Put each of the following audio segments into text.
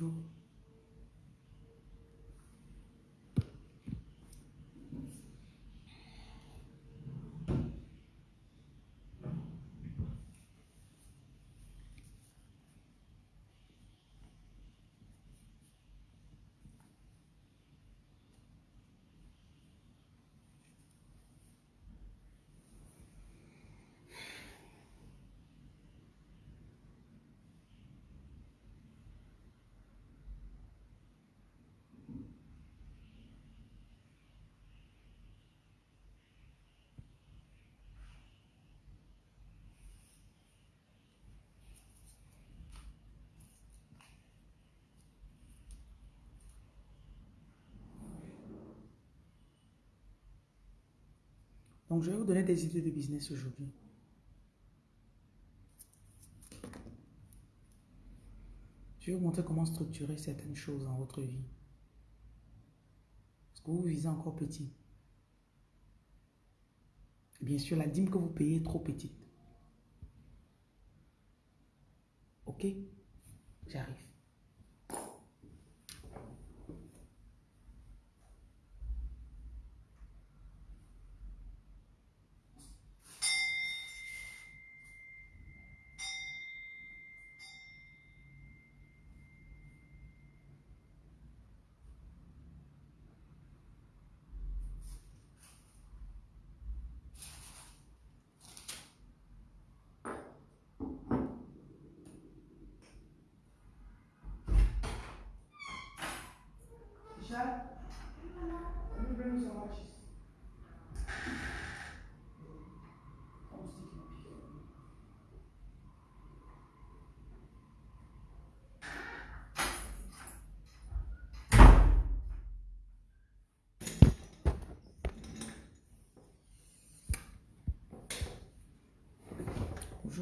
Bonjour. Donc, je vais vous donner des idées de business aujourd'hui. Je vais vous montrer comment structurer certaines choses dans votre vie. Parce que vous visez encore petit. Et bien sûr, la dîme que vous payez est trop petite. Ok? J'arrive.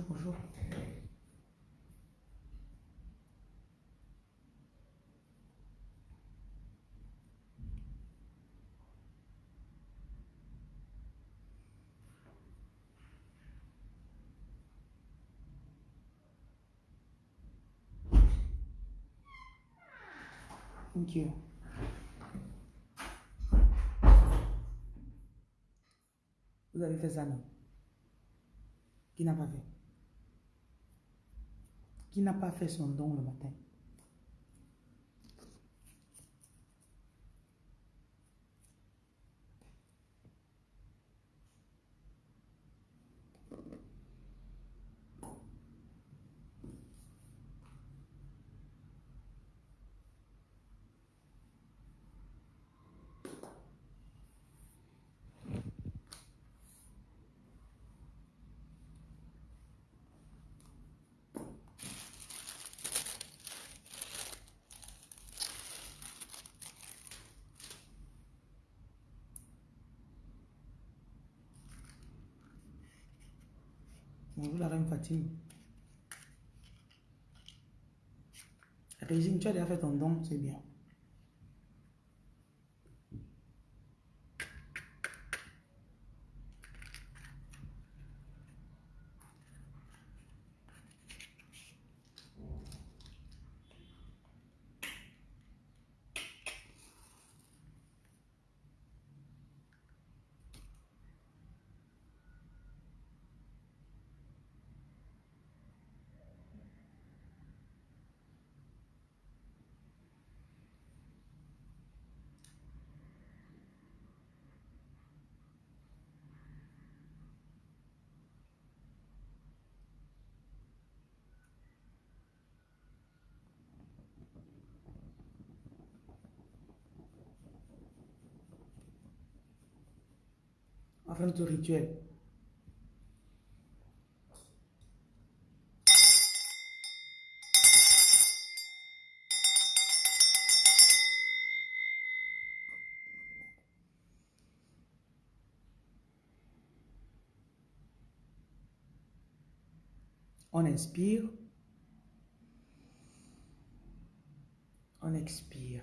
Bonjour, bonjour. Thank you. Vous avez fait ça, non? Qui n'a pas fait? Qui n'a pas fait son don le matin Bonjour la reine Fatime. Régine, tu as déjà fait ton don, c'est bien. On va faire notre rituel. On inspire. On expire.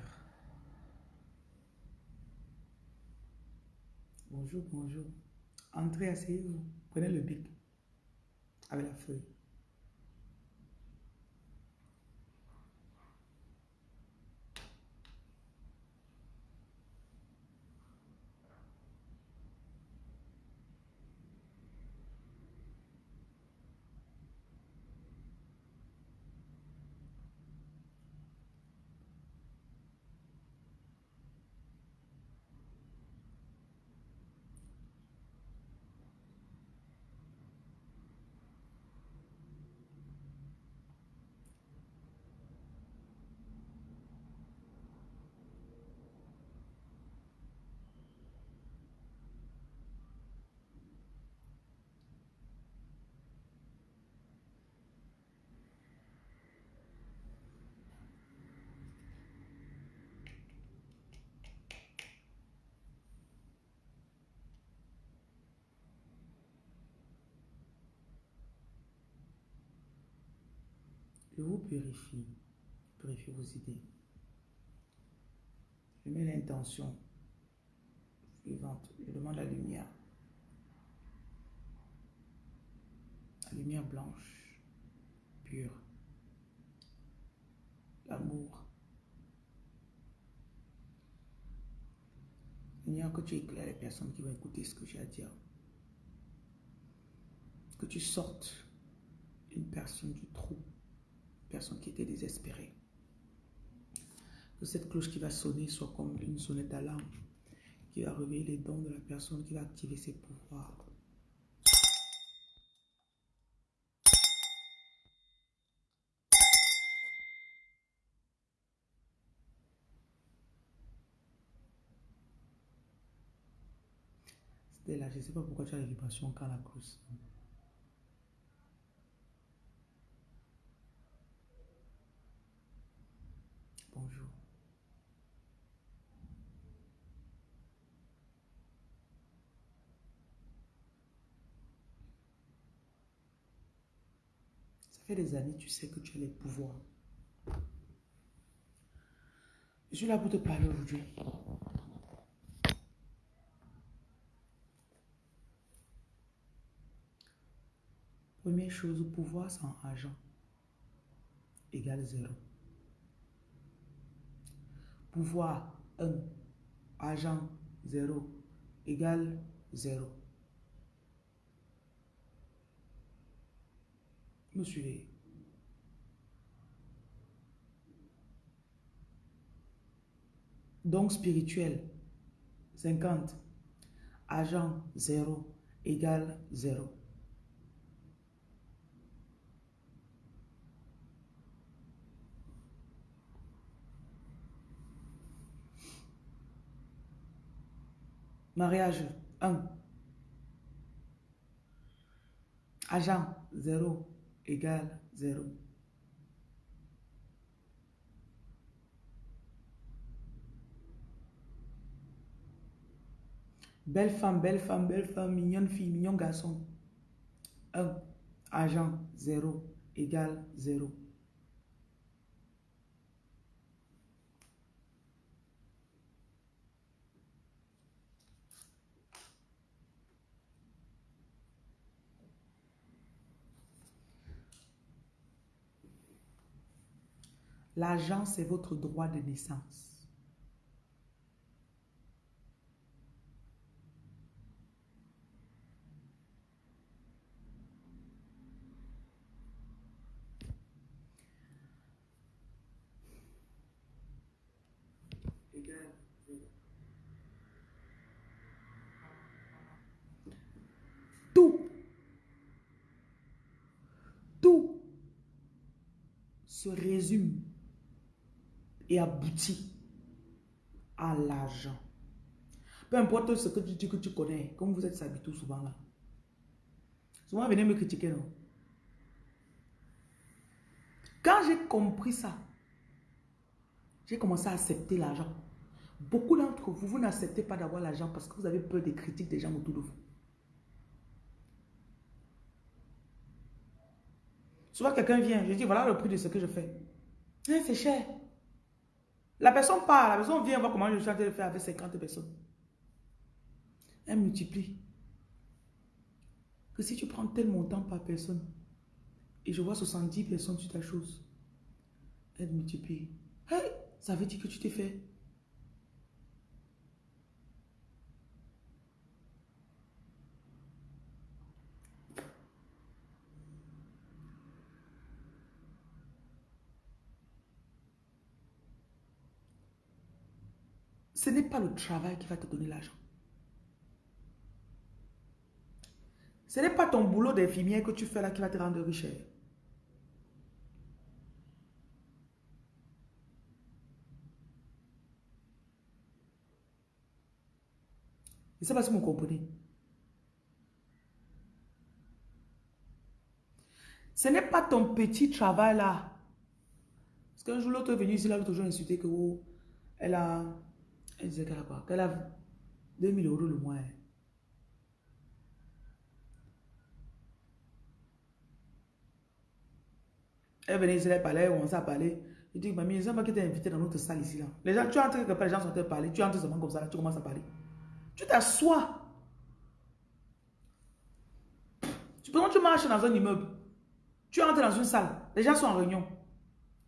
Bonjour, bonjour. Entrez, asseyez-vous. Prenez le bic avec la feuille. Je vous purifie. Purifie vos idées. Je mets l'intention suivante. Je demande la lumière. La lumière blanche, pure. L'amour. Seigneur, que tu éclaires les personnes qui vont écouter ce que j'ai à dire. Que tu sortes une personne du trou, personne qui était désespérée. Que cette cloche qui va sonner soit comme une sonnette d'alarme qui va réveiller les dons de la personne qui va activer ses pouvoirs. Là, je ne sais pas pourquoi tu as les vibrations quand la cloche. Bonjour. Ça des années, tu sais que tu as les pouvoirs. Je suis là pour te parler aujourd'hui. Première chose, pouvoir sans argent égale zéro. Pouvoir 1, argent 0 égale 0. Donc spirituel 50, argent 0 égale 0. Mariage 1. Agent 0 égale 0. Belle femme, belle femme, belle femme, mignonne fille, mignon garçon. 1. Agent 0 égale 0. L'argent, c'est votre droit de naissance. Tout, tout se résume et aboutit à l'argent. Peu importe ce que tu dis que tu connais, comme vous êtes habitués souvent là. Souvent, venez me critiquer, non? Quand j'ai compris ça, j'ai commencé à accepter l'argent. Beaucoup d'entre vous, vous n'acceptez pas d'avoir l'argent parce que vous avez peur des critiques des gens autour de vous. Souvent, quelqu'un vient, je dis, voilà le prix de ce que je fais. Eh, c'est cher. La personne part, la personne vient voir comment je suis en train de faire avec 50 personnes. Elle multiplie. Que si tu prends tel montant par personne, et je vois 70 personnes sur ta chose, elle multiplie. Hey, ça veut dire que tu t'es fait. Ce n'est pas le travail qui va te donner l'argent. Ce n'est pas ton boulot d'infirmière que tu fais là qui va te rendre riche. Je ne sais pas si vous comprenez. Ce n'est pas ton petit travail là. Parce qu'un jour, l'autre est venu ici, là, jour insulté que oh, elle a. Elle disait qu'elle a quoi Qu'elle a 2000 euros le mois. hein. Elle venait ici, elle parlait, on s'est parlé. Je dis, mamie, c'est pas qui t'a invité dans notre salle ici. Là. Les gens, tu entres quelque part, les gens sont en train de parler. Tu entres seulement comme ça, tu commences à parler. Tu t'assois. Tu peux tu marches dans un immeuble. Tu entres dans une salle. Les gens sont en réunion.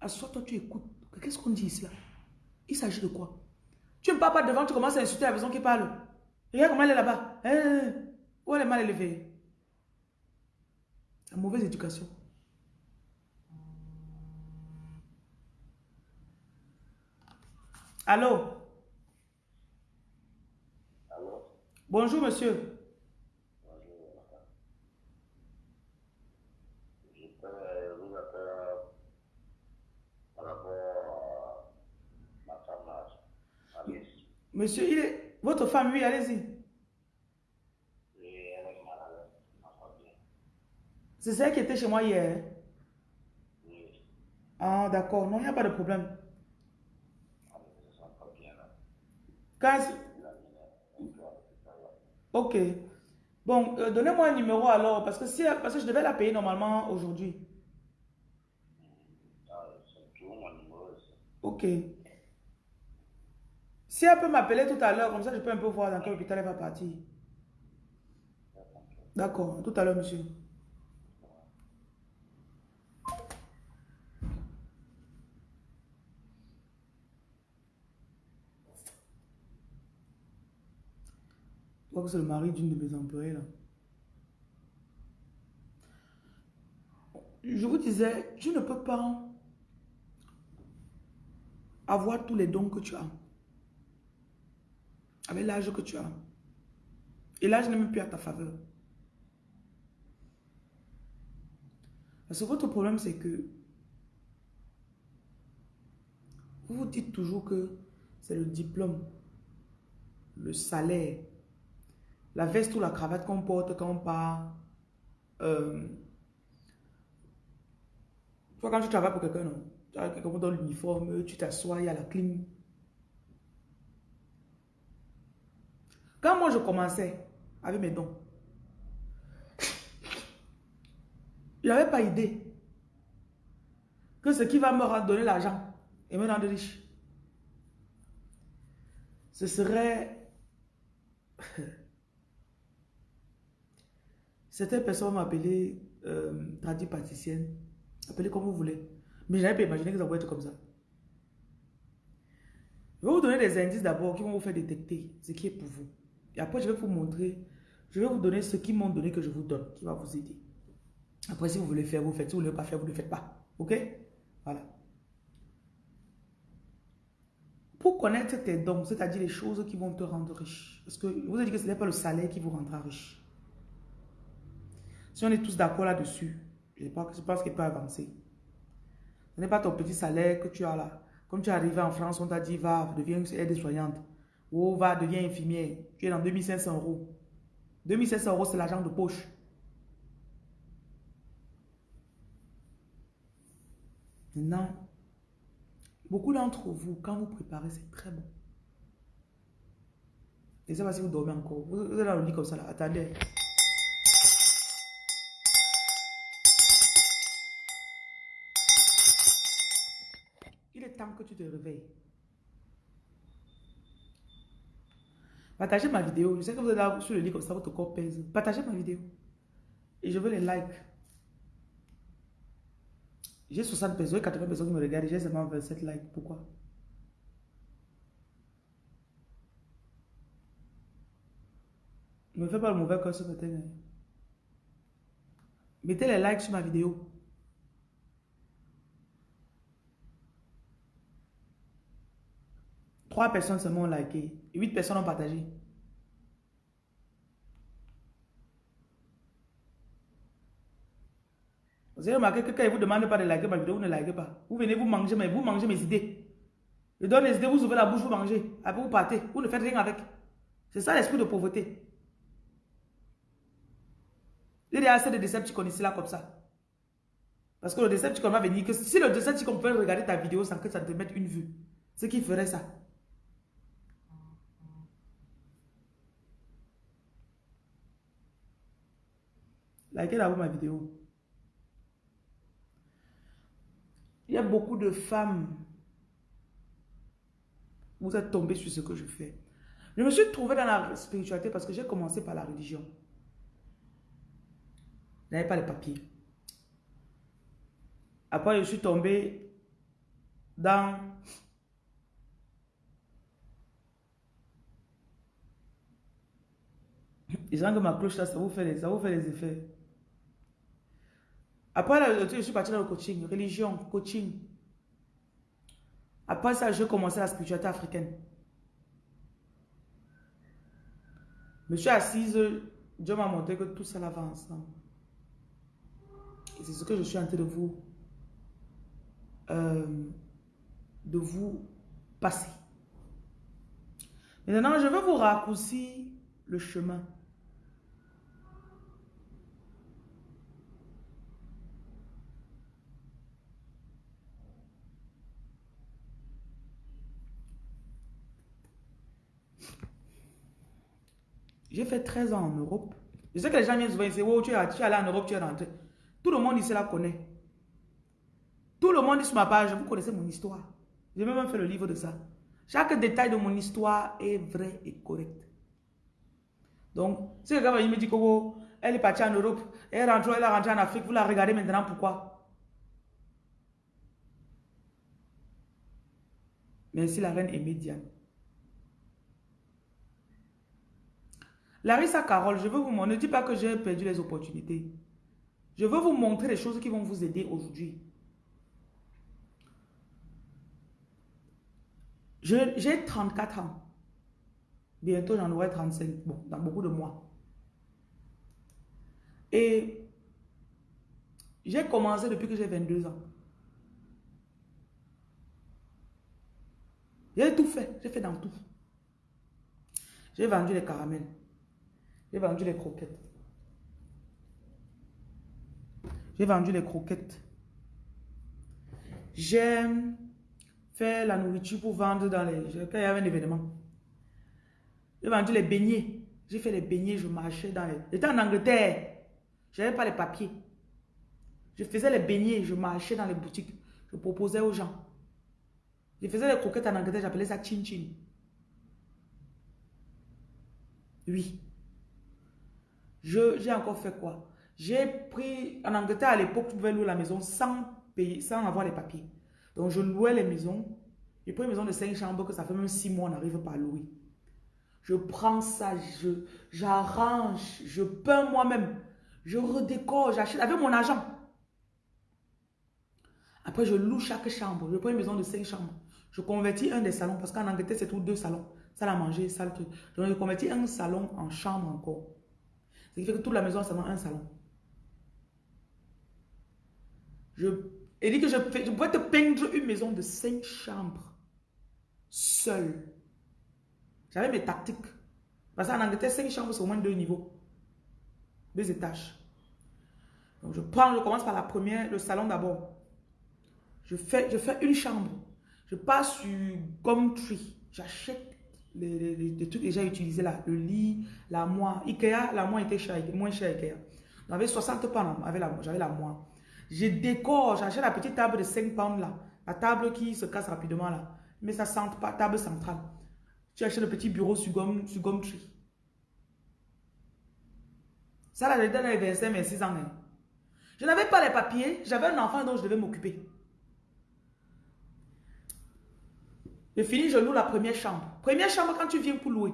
Assois-toi, tu écoutes. Qu'est-ce qu'on dit ici là? Il s'agit de quoi? Tu ne parles pas devant, tu commences à insulter la personne qui parle. Regarde comment elle est là-bas. Eh, eh, eh. où elle est mal élevée La mauvaise éducation. Allô? Allô? Bonjour, monsieur. Bonjour. Je peux vous appeler par rapport à ma femme, Alice. Monsieur, il est... Votre femme, oui, allez-y. C'est celle qui était chez moi hier. Oui, Ah, d'accord. Non, il n'y a pas de problème. Quand... Ok. Bon, euh, donnez-moi un numéro alors, parce que, si, parce que je devais la payer normalement aujourd'hui. Ok. Si elle peut m'appeler tout à l'heure, comme ça je peux un peu voir dans quel hôpital elle va partir. D'accord, tout à l'heure, monsieur. Je crois que c'est le mari d'une de mes employées là. Je vous disais, tu ne peux pas avoir tous les dons que tu as. Avec l'âge que tu as. Et l'âge n'est même plus à ta faveur. Parce que votre problème, c'est que vous vous dites toujours que c'est le diplôme, le salaire, la veste ou la cravate qu'on porte quand on part. Euh, toi, quand tu travailles pour quelqu'un, non? Quelqu'un dans l'uniforme, tu t'assois, il y a la clim. Quand moi je commençais avec mes dons, je n'avais pas idée que ce qui va me donner l'argent et me rendre riche, ce serait... Certaines personnes m'appelaient euh, tradit pâtissienne, appelez comme vous voulez. Mais je n'avais pas imaginé que ça pouvait être comme ça. Je vais vous donner des indices d'abord qui vont vous faire détecter ce qui est pour vous. Après, je vais vous montrer, je vais vous donner ce qu'ils m'ont donné que je vous donne, qui va vous aider. Après, si vous voulez faire, vous faites. Si vous ne voulez pas faire, vous ne le faites pas. OK? Voilà. Pour connaître tes dons, c'est-à-dire les choses qui vont te rendre riche. Parce que vous ai dit que ce n'est pas le salaire qui vous rendra riche. Si on est tous d'accord là-dessus, je pense, qu'il peut avancer. Ce n'est pas ton petit salaire que tu as là. Comme tu es arrivé en France, on t'a dit, va, deviens aide-soignante. Ou va, deviens infirmière. Tu es dans 2500 euros. 2500 euros, c'est l'argent de poche. Maintenant, beaucoup d'entre vous, quand vous préparez, c'est très bon. Je ne sais pas si vous dormez encore. Vous vous êtes dans le lit comme ça là. Attendez. Il est temps que tu te réveilles. Partagez ma vidéo. Je sais que vous êtes là sur le lit comme ça, votre corps pèse. Partagez ma vidéo. Et je veux les likes. J'ai 60 personnes, 80 personnes qui me regardent. J'ai seulement 27 likes. Pourquoi? Ne me fais pas le mauvais cœur ce matin. hein. Mettez les likes sur ma vidéo. Trois personnes seulement ont liké. Et huit personnes ont partagé. Vous avez remarqué que quand il vous demande pas de liker ma vidéo, vous ne likez pas. Vous venez vous manger, mais vous mangez mes idées. Je donne les idées, vous ouvrez la bouche, vous mangez. Après vous partez. Vous ne faites rien avec. C'est ça l'esprit de pauvreté. A assez de Decepticons ici là comme ça. Parce que le Decepticon va venir que si le Decepticon pouvait regarder ta vidéo sans que ça te mette une vue, c'est qui ferait ça. Likez d'abord ma vidéo. Il y a beaucoup de femmes. Vous êtes tombées sur ce que je fais. Je me suis trouvée dans la spiritualité parce que j'ai commencé par la religion. Je n'avais pas les papiers. Après, je suis tombée dans Ils disent que ma cloche là, ça vous fait les, ça vous fait les effets. Après, je suis partie dans le coaching, religion, coaching. Après ça, j'ai commencé la spiritualité africaine. Je me suis assise, Dieu m'a montré que tout ça va ensemble. Et c'est ce que je suis en train de vous, euh, de vous passer. Maintenant, je veux vous raccourcir le chemin. J'ai fait 13 ans en Europe. Je sais que les gens viennent souvent dire, oh, tu es, allé en Europe, tu es rentré. Tout le monde ici la connaît. Tout le monde sur ma page, vous connaissez mon histoire. J'ai même fait le livre de ça. Chaque détail de mon histoire est vrai et correct. Donc, si quelqu'un me dit que oh, elle est partie en Europe, elle est rentrée, elle est rentrée en Afrique, vous la regardez maintenant, pourquoi? Merci la reine est Larissa Carole, je veux vous montrer, ne dis pas que j'ai perdu les opportunités. Je veux vous montrer les choses qui vont vous aider aujourd'hui. J'ai 34 ans. Bientôt, j'en aurai 35. Bon, dans beaucoup de mois. Et j'ai commencé depuis que j'ai 22 ans. J'ai tout fait. J'ai fait dans tout. J'ai vendu les caramels. J'ai vendu les croquettes. J'ai vendu les croquettes. J'aime faire la nourriture pour vendre dans les... Quand il y avait un événement. J'ai vendu les beignets. J'ai fait les beignets, je marchais dans les... J'étais en Angleterre. Je n'avais pas les papiers. Je faisais les beignets, je marchais dans les boutiques. Je proposais aux gens. Je faisais les croquettes en Angleterre, j'appelais ça chin chin. Oui. J'ai encore fait quoi? J'ai pris, en Angleterre à l'époque, tu pouvais louer la maison sans payer, sans avoir les papiers. Donc je louais les maisons. J'ai pris une maison de 5 chambres que ça fait même 6 mois, on n'arrive pas à louer. Je prends ça, j'arrange, je, peins moi-même, je redécore, j'achète avec mon argent. Après, je loue chaque chambre. Je prends une maison de 5 chambres. Je convertis un des salons parce qu'en Angleterre, c'est tout deux salons. Salle à manger, salle truc. Donc, je convertis un salon en chambre encore. Fait que toute la maison a seulement un salon. Je, et dit que je, je pourrais te peindre une maison de cinq chambres. Seul. J'avais mes tactiques. Parce qu'en Angleterre, cinq chambres, c'est au moins deux niveaux. Deux étages. Donc je prends, je commence par la première, le salon d'abord. Je fais, je fais une chambre. Je passe sur Gumtree. J'achète les, trucs déjà utilisés là, le lit, la moire. Ikea, la moire était cher, moins cher Ikea. J'avais 60 pounds, j'avais la moire. Je décore, j'achète la petite table de 5 pounds là. La table qui se casse rapidement là. Mais ça sent pas, table centrale. Tu achètes le petit bureau sur gomme, sur Gumtree. Ça là, j'étais dans les 25, 26 ans. Hein. Je n'avais pas les papiers, j'avais un enfant dont je devais m'occuper. Je finis, je loue la première chambre. Première chambre, quand tu viens pour louer.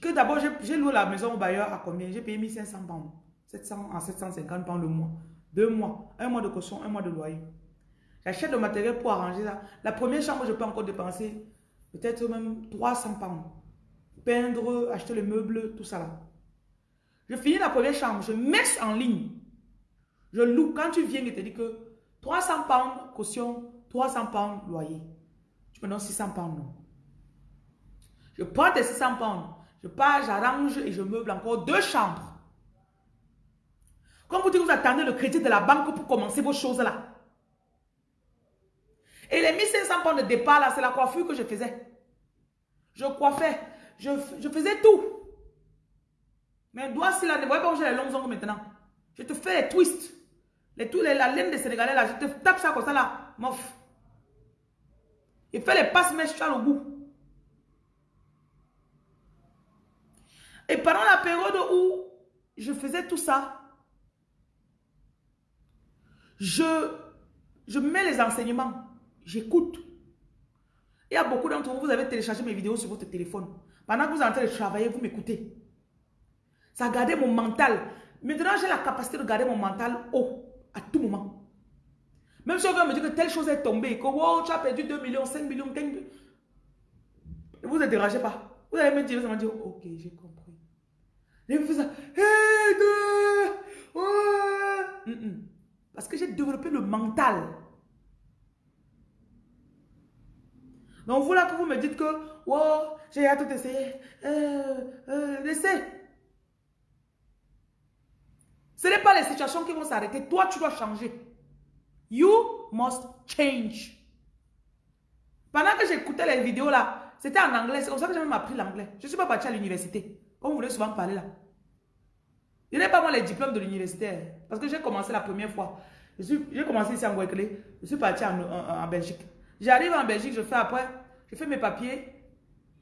Que d'abord, j'ai loué la maison au bailleur à combien? J'ai payé 1500 pounds. 700 en 750 pounds le mois. Deux mois. Un mois de caution, un mois de loyer. J'achète le matériel pour arranger ça. La première chambre, je peux encore dépenser peut-être même 300 pounds. Peindre, acheter les meubles, tout ça là. Je finis la première chambre, je mets en ligne. Je loue. Quand tu viens, il te dit que 300 pounds caution, 300 pounds loyer. Tu me donnes 600 pounds. Je prends tes 600 pounds. Je pars, j'arrange et je meuble encore deux chambres. Comme vous dites, vous attendez le crédit de la banque pour commencer vos choses là. Et les 1500 pounds de départ là, c'est la coiffure que je faisais. Je coiffais. Je, je faisais tout. Mais doigt, si là, ne voyez pas où j'ai les longs ongles maintenant? Je te fais les twists. Les, les, la laine des Sénégalais là, je te tape ça comme ça là. mof. Il fait les passe-mèches, tu as le goût. Et pendant la période où je faisais tout ça, je, je mets les enseignements, j'écoute. Il y a beaucoup d'entre vous, vous avez téléchargé mes vidéos sur votre téléphone. Pendant que vous êtes en train de travailler, vous m'écoutez. Ça gardé mon mental. Maintenant, j'ai la capacité de garder mon mental haut à tout moment. Même si on veut me dire que telle chose est tombée, que wow, tu as perdu 2 millions, 5 millions, 15 millions. Vous ne dérangez pas. Vous allez me dire, allez me dire, ok, j'ai compris. Et vous ça. Parce que j'ai développé le mental. Donc vous là que vous me dites que, wow, j'ai à tout essayer. Euh, euh, laissez. Ce n'est pas les situations qui vont s'arrêter. Toi, tu dois changer. You must change. Pendant que j'écoutais les vidéos là, c'était en anglais. C'est comme ça que j'ai même appris l'anglais. Je ne suis pas parti à l'université. Comme vous voulez souvent parler là. Je n'ai pas moi les diplômes de l'université. Parce que j'ai commencé la première fois. J'ai commencé ici en Guadeloupe. Je suis parti en, Belgique. J'arrive en Belgique, je fais après, je fais mes papiers.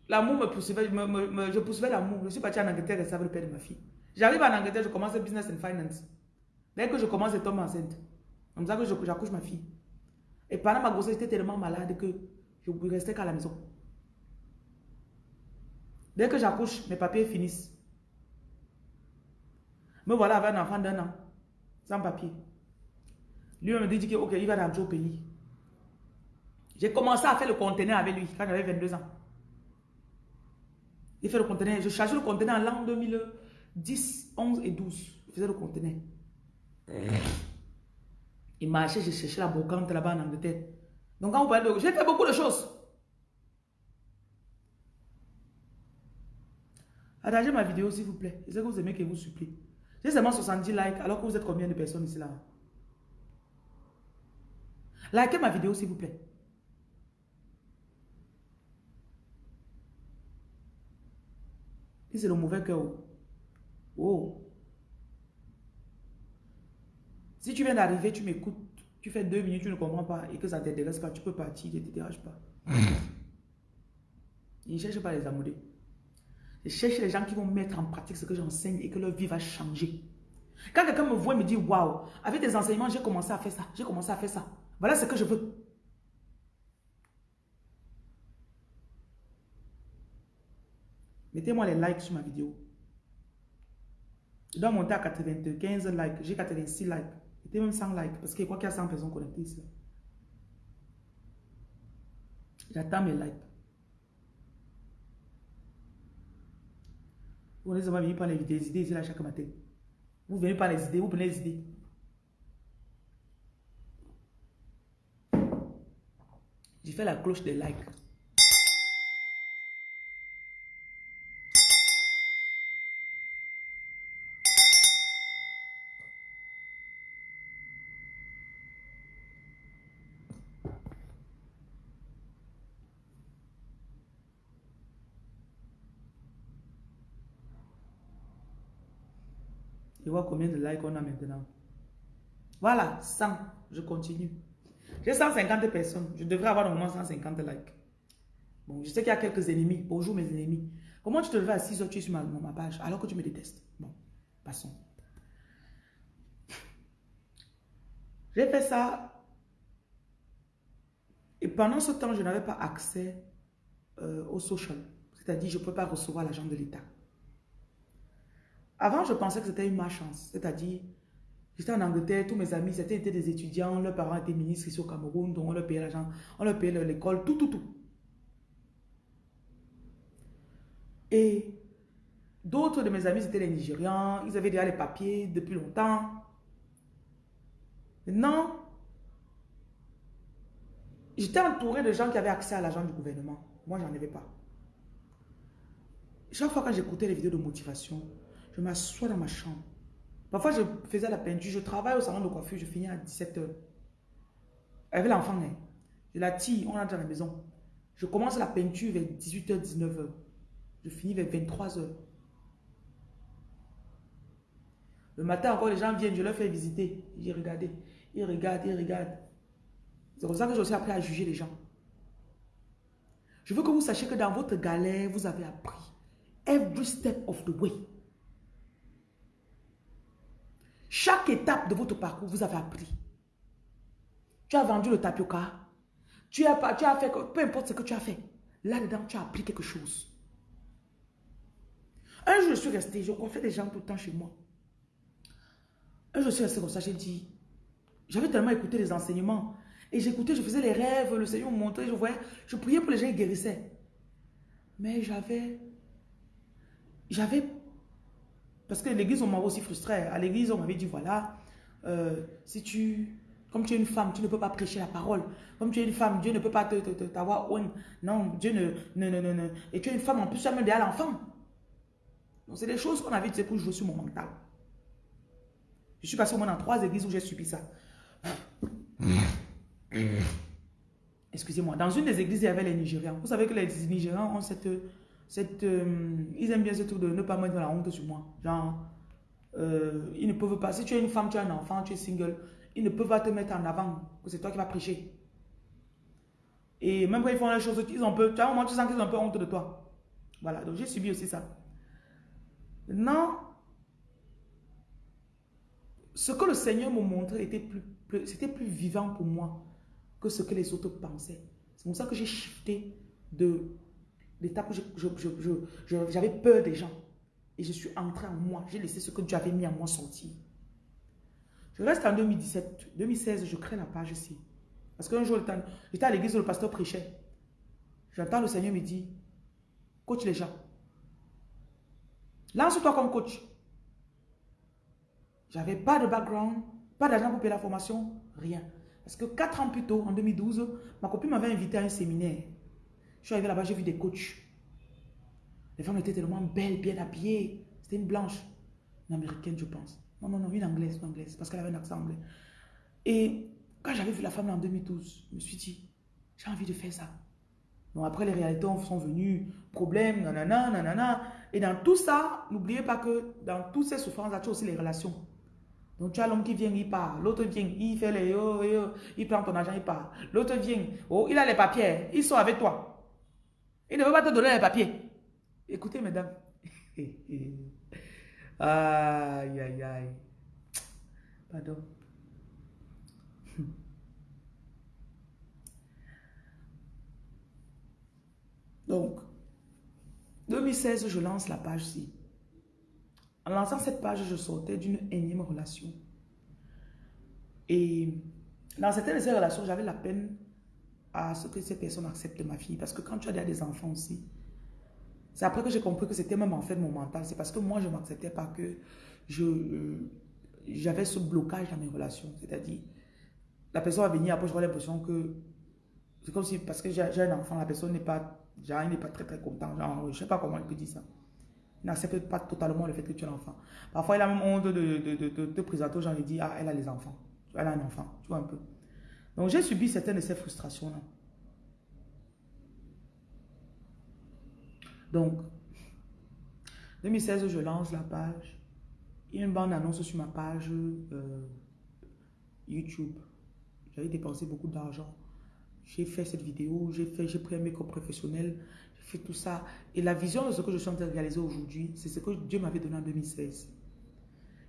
L'amour me poursuivait, je poursuivais l'amour. Je suis parti en Angleterre et ça le père de ma fille. J'arrive en Angleterre, je commence business and finance. Dès que je commence, je tombe enceinte. Comme ça que j'accouche ma fille. Et pendant ma grossesse, j'étais tellement malade que je ne restais qu'à la maison. Dès que j'accouche, mes papiers finissent. Me voilà avec un enfant d'un an, sans papier. Lui me dit qu'il il va rentrer au pays. J'ai commencé à faire le conteneur avec lui quand j'avais 22 ans. Il fait le conteneur. Je chargeais le conteneur en l'an 2010, 11 et 12. Je faisais le conteneur. Il marchait, j'ai cherché la brocante là-bas en Angleterre. Donc quand vous parlez de... J'ai fait beaucoup de choses. Attachez ma vidéo s'il vous plaît. Je sais que vous aimez que vous supplie. J'ai seulement 70 likes alors que vous êtes combien de personnes ici là? Likez ma vidéo s'il vous plaît. c'est le mauvais cœur. Oh. Si tu viens d'arriver, tu m'écoutes, tu fais deux minutes, tu ne comprends pas et que ça ne t'intéresse pas, tu peux partir, ne te dérange pas. Je ne cherche pas les amoureux. Je cherche les gens qui vont mettre en pratique ce que j'enseigne et que leur vie va changer. Quand quelqu'un me voit et me dit, waouh, avec tes enseignements, j'ai commencé à faire ça, j'ai commencé à faire ça. Voilà ce que je veux. Mettez-moi les likes sur ma vidéo. Je dois monter à 95 likes. J'ai 86 likes. Mettez même 100 likes parce que crois qu'il y a 100 personnes connectées ici. J'attends mes likes. Vous venez seulement venir par les idées ici là chaque matin. Vous venez par les idées, vous prenez les idées. J'ai fait la cloche des likes. Je vois combien de likes on a maintenant? Voilà, 100. Je continue. J'ai 150 personnes. Je devrais avoir moins 150 likes. Bon, je sais qu'il y a quelques ennemis. Bonjour mes ennemis. Comment tu te lèves à 6 heures, tu es sur ma, page alors que tu me détestes Bon, passons. J'ai fait ça. Et pendant ce temps, je n'avais pas accès euh, au social. C'est-à-dire, je ne peux pas recevoir l'argent de l'État. Avant, je pensais que c'était une malchance. C'est-à-dire, j'étais en Angleterre, tous mes amis, c'était des étudiants, leurs parents étaient ministres ici au Cameroun, donc on leur payait l'argent, on leur payait l'école, tout, tout, tout. Et d'autres de mes amis, c'était les Nigérians, ils avaient déjà les papiers depuis longtemps. Maintenant, j'étais entouré de gens qui avaient accès à l'argent du gouvernement. Moi, j'en avais pas. Chaque fois que j'écoutais les vidéos de motivation, je m'assois dans ma chambre. Parfois, je faisais la peinture. Je travaille au salon de coiffure. Je finis à 17h. Avec l'enfant, je la tire. On rentre dans la maison. Je commence la peinture vers 18h, 19h. Je finis vers 23h. Le matin encore, les gens viennent. Je leur fais visiter. Ils regardent. Ils regardent, ils regardent. C'est comme ça que j'ai aussi appris à juger les gens. Je veux que vous sachiez que dans votre galère, vous avez appris. Every step of the way. Chaque étape de votre parcours, vous avez appris. Tu as vendu le tapioca. Tu as, fait, peu importe ce que tu as fait. Là-dedans, tu as appris quelque chose. Un jour, je suis resté, je confie des gens tout le temps chez moi. Un jour, je suis resté comme ça, j'ai dit, j'avais tellement écouté les enseignements. Et j'écoutais, je faisais les rêves, le Seigneur me montrait, je voyais, je priais pour les gens, ils guérissaient. Mais j'avais, j'avais, parce que l'église, on m'a aussi frustré. À l'église, on m'avait dit, voilà, euh, si tu, comme tu es une femme, tu ne peux pas prêcher la parole. Comme tu es une femme, Dieu ne peut pas t'avoir te, Non, Dieu ne, ne, ne, ne, Et tu es une femme, en plus, tu as même à l'enfant. Donc, c'est des choses qu'on avait dit pour jouer sur mon mental. Je suis passé au moins dans trois églises où j'ai subi ça. Excusez-moi. Dans une des églises, il y avait les Nigérians. Vous savez que les Nigérians ont cette... cette euh, ils aiment bien ce truc de ne pas mettre la honte sur moi. Genre, euh, ils ne peuvent pas... Si tu es une femme, tu es un enfant, tu es single, ils ne peuvent pas te mettre en avant que c'est toi qui vas prêcher. Et même quand ils font les choses, ils ont peu... Tu as un moment, tu sens qu'ils ont un peu honte de toi. Voilà, donc j'ai subi aussi ça. Non. Ce que le Seigneur me montrait était plus, c'était plus vivant pour moi que ce que les autres pensaient. C'est pour ça que j'ai shifté de l'étape où j'avais peur des gens. Et je suis entré en moi. J'ai laissé ce que Dieu avait mis en moi sortir. Je reste en 2017. 2016, je crée la page ici. Parce qu'un jour, j'étais à l'église où le pasteur prêchait. J'entends le Seigneur me dire, coach les gens. Lance-toi comme coach. J'avais pas de background, pas d'argent pour payer la formation, rien. Parce que quatre ans plus tôt, en 2012, ma copine m'avait invité à un séminaire. Je suis arrivé là-bas, j'ai vu des coachs. Les femmes étaient tellement belles, bien habillées. C'était une blanche, une américaine, je pense. Non, non, non, une anglaise, une anglaise, parce qu'elle avait un accent anglais. Et quand j'avais vu la femme en 2012, je me suis dit, j'ai envie de faire ça. Donc après, les réalités sont venues, problèmes, nanana, nanana. Et dans tout ça, n'oubliez pas que dans toutes ces souffrances, il y a aussi les relations. Donc tu as l'homme qui vient, il part. L'autre vient, il fait les yo, yo, il prend ton argent, il part. L'autre vient, oh, il a les papiers, ils sont avec toi. Il ne veut pas te donner les papiers. Écoutez, mesdames. aïe, aïe, aïe. Pardon. Donc, 2016, je lance la page-ci. En lançant cette page, je sortais d'une énième relation. Et dans certaines de ces relations, j'avais la peine à ce que ces personnes acceptent ma fille. Parce que quand tu as des enfants aussi, c'est après que j'ai compris que c'était même en fait mon mental. C'est parce que moi, je ne m'acceptais pas que je j'avais ce blocage dans mes relations. C'est-à-dire, la personne va venir, après, j'aurais l'impression que c'est comme si, parce que j'ai un enfant, la personne n'est pas, genre, il n'est pas très très content. Je ne sais pas comment il peut dire ça n'accepte pas totalement le fait que tu es l'enfant. Parfois, il a même honte de, de, te présenter aux gens et dit, ah, elle a les enfants. Elle a un enfant, tu vois un peu. Donc, j'ai subi certaines de ces frustrations-là. Donc, 2016, je lance la page. Il y a une bande annonce sur ma page euh, YouTube. J'avais dépensé beaucoup d'argent. J'ai fait cette vidéo, j'ai pris un make-up professionnel, fait tout ça. Et la vision de ce que je suis en train de réaliser aujourd'hui, c'est ce que Dieu m'avait donné en 2016.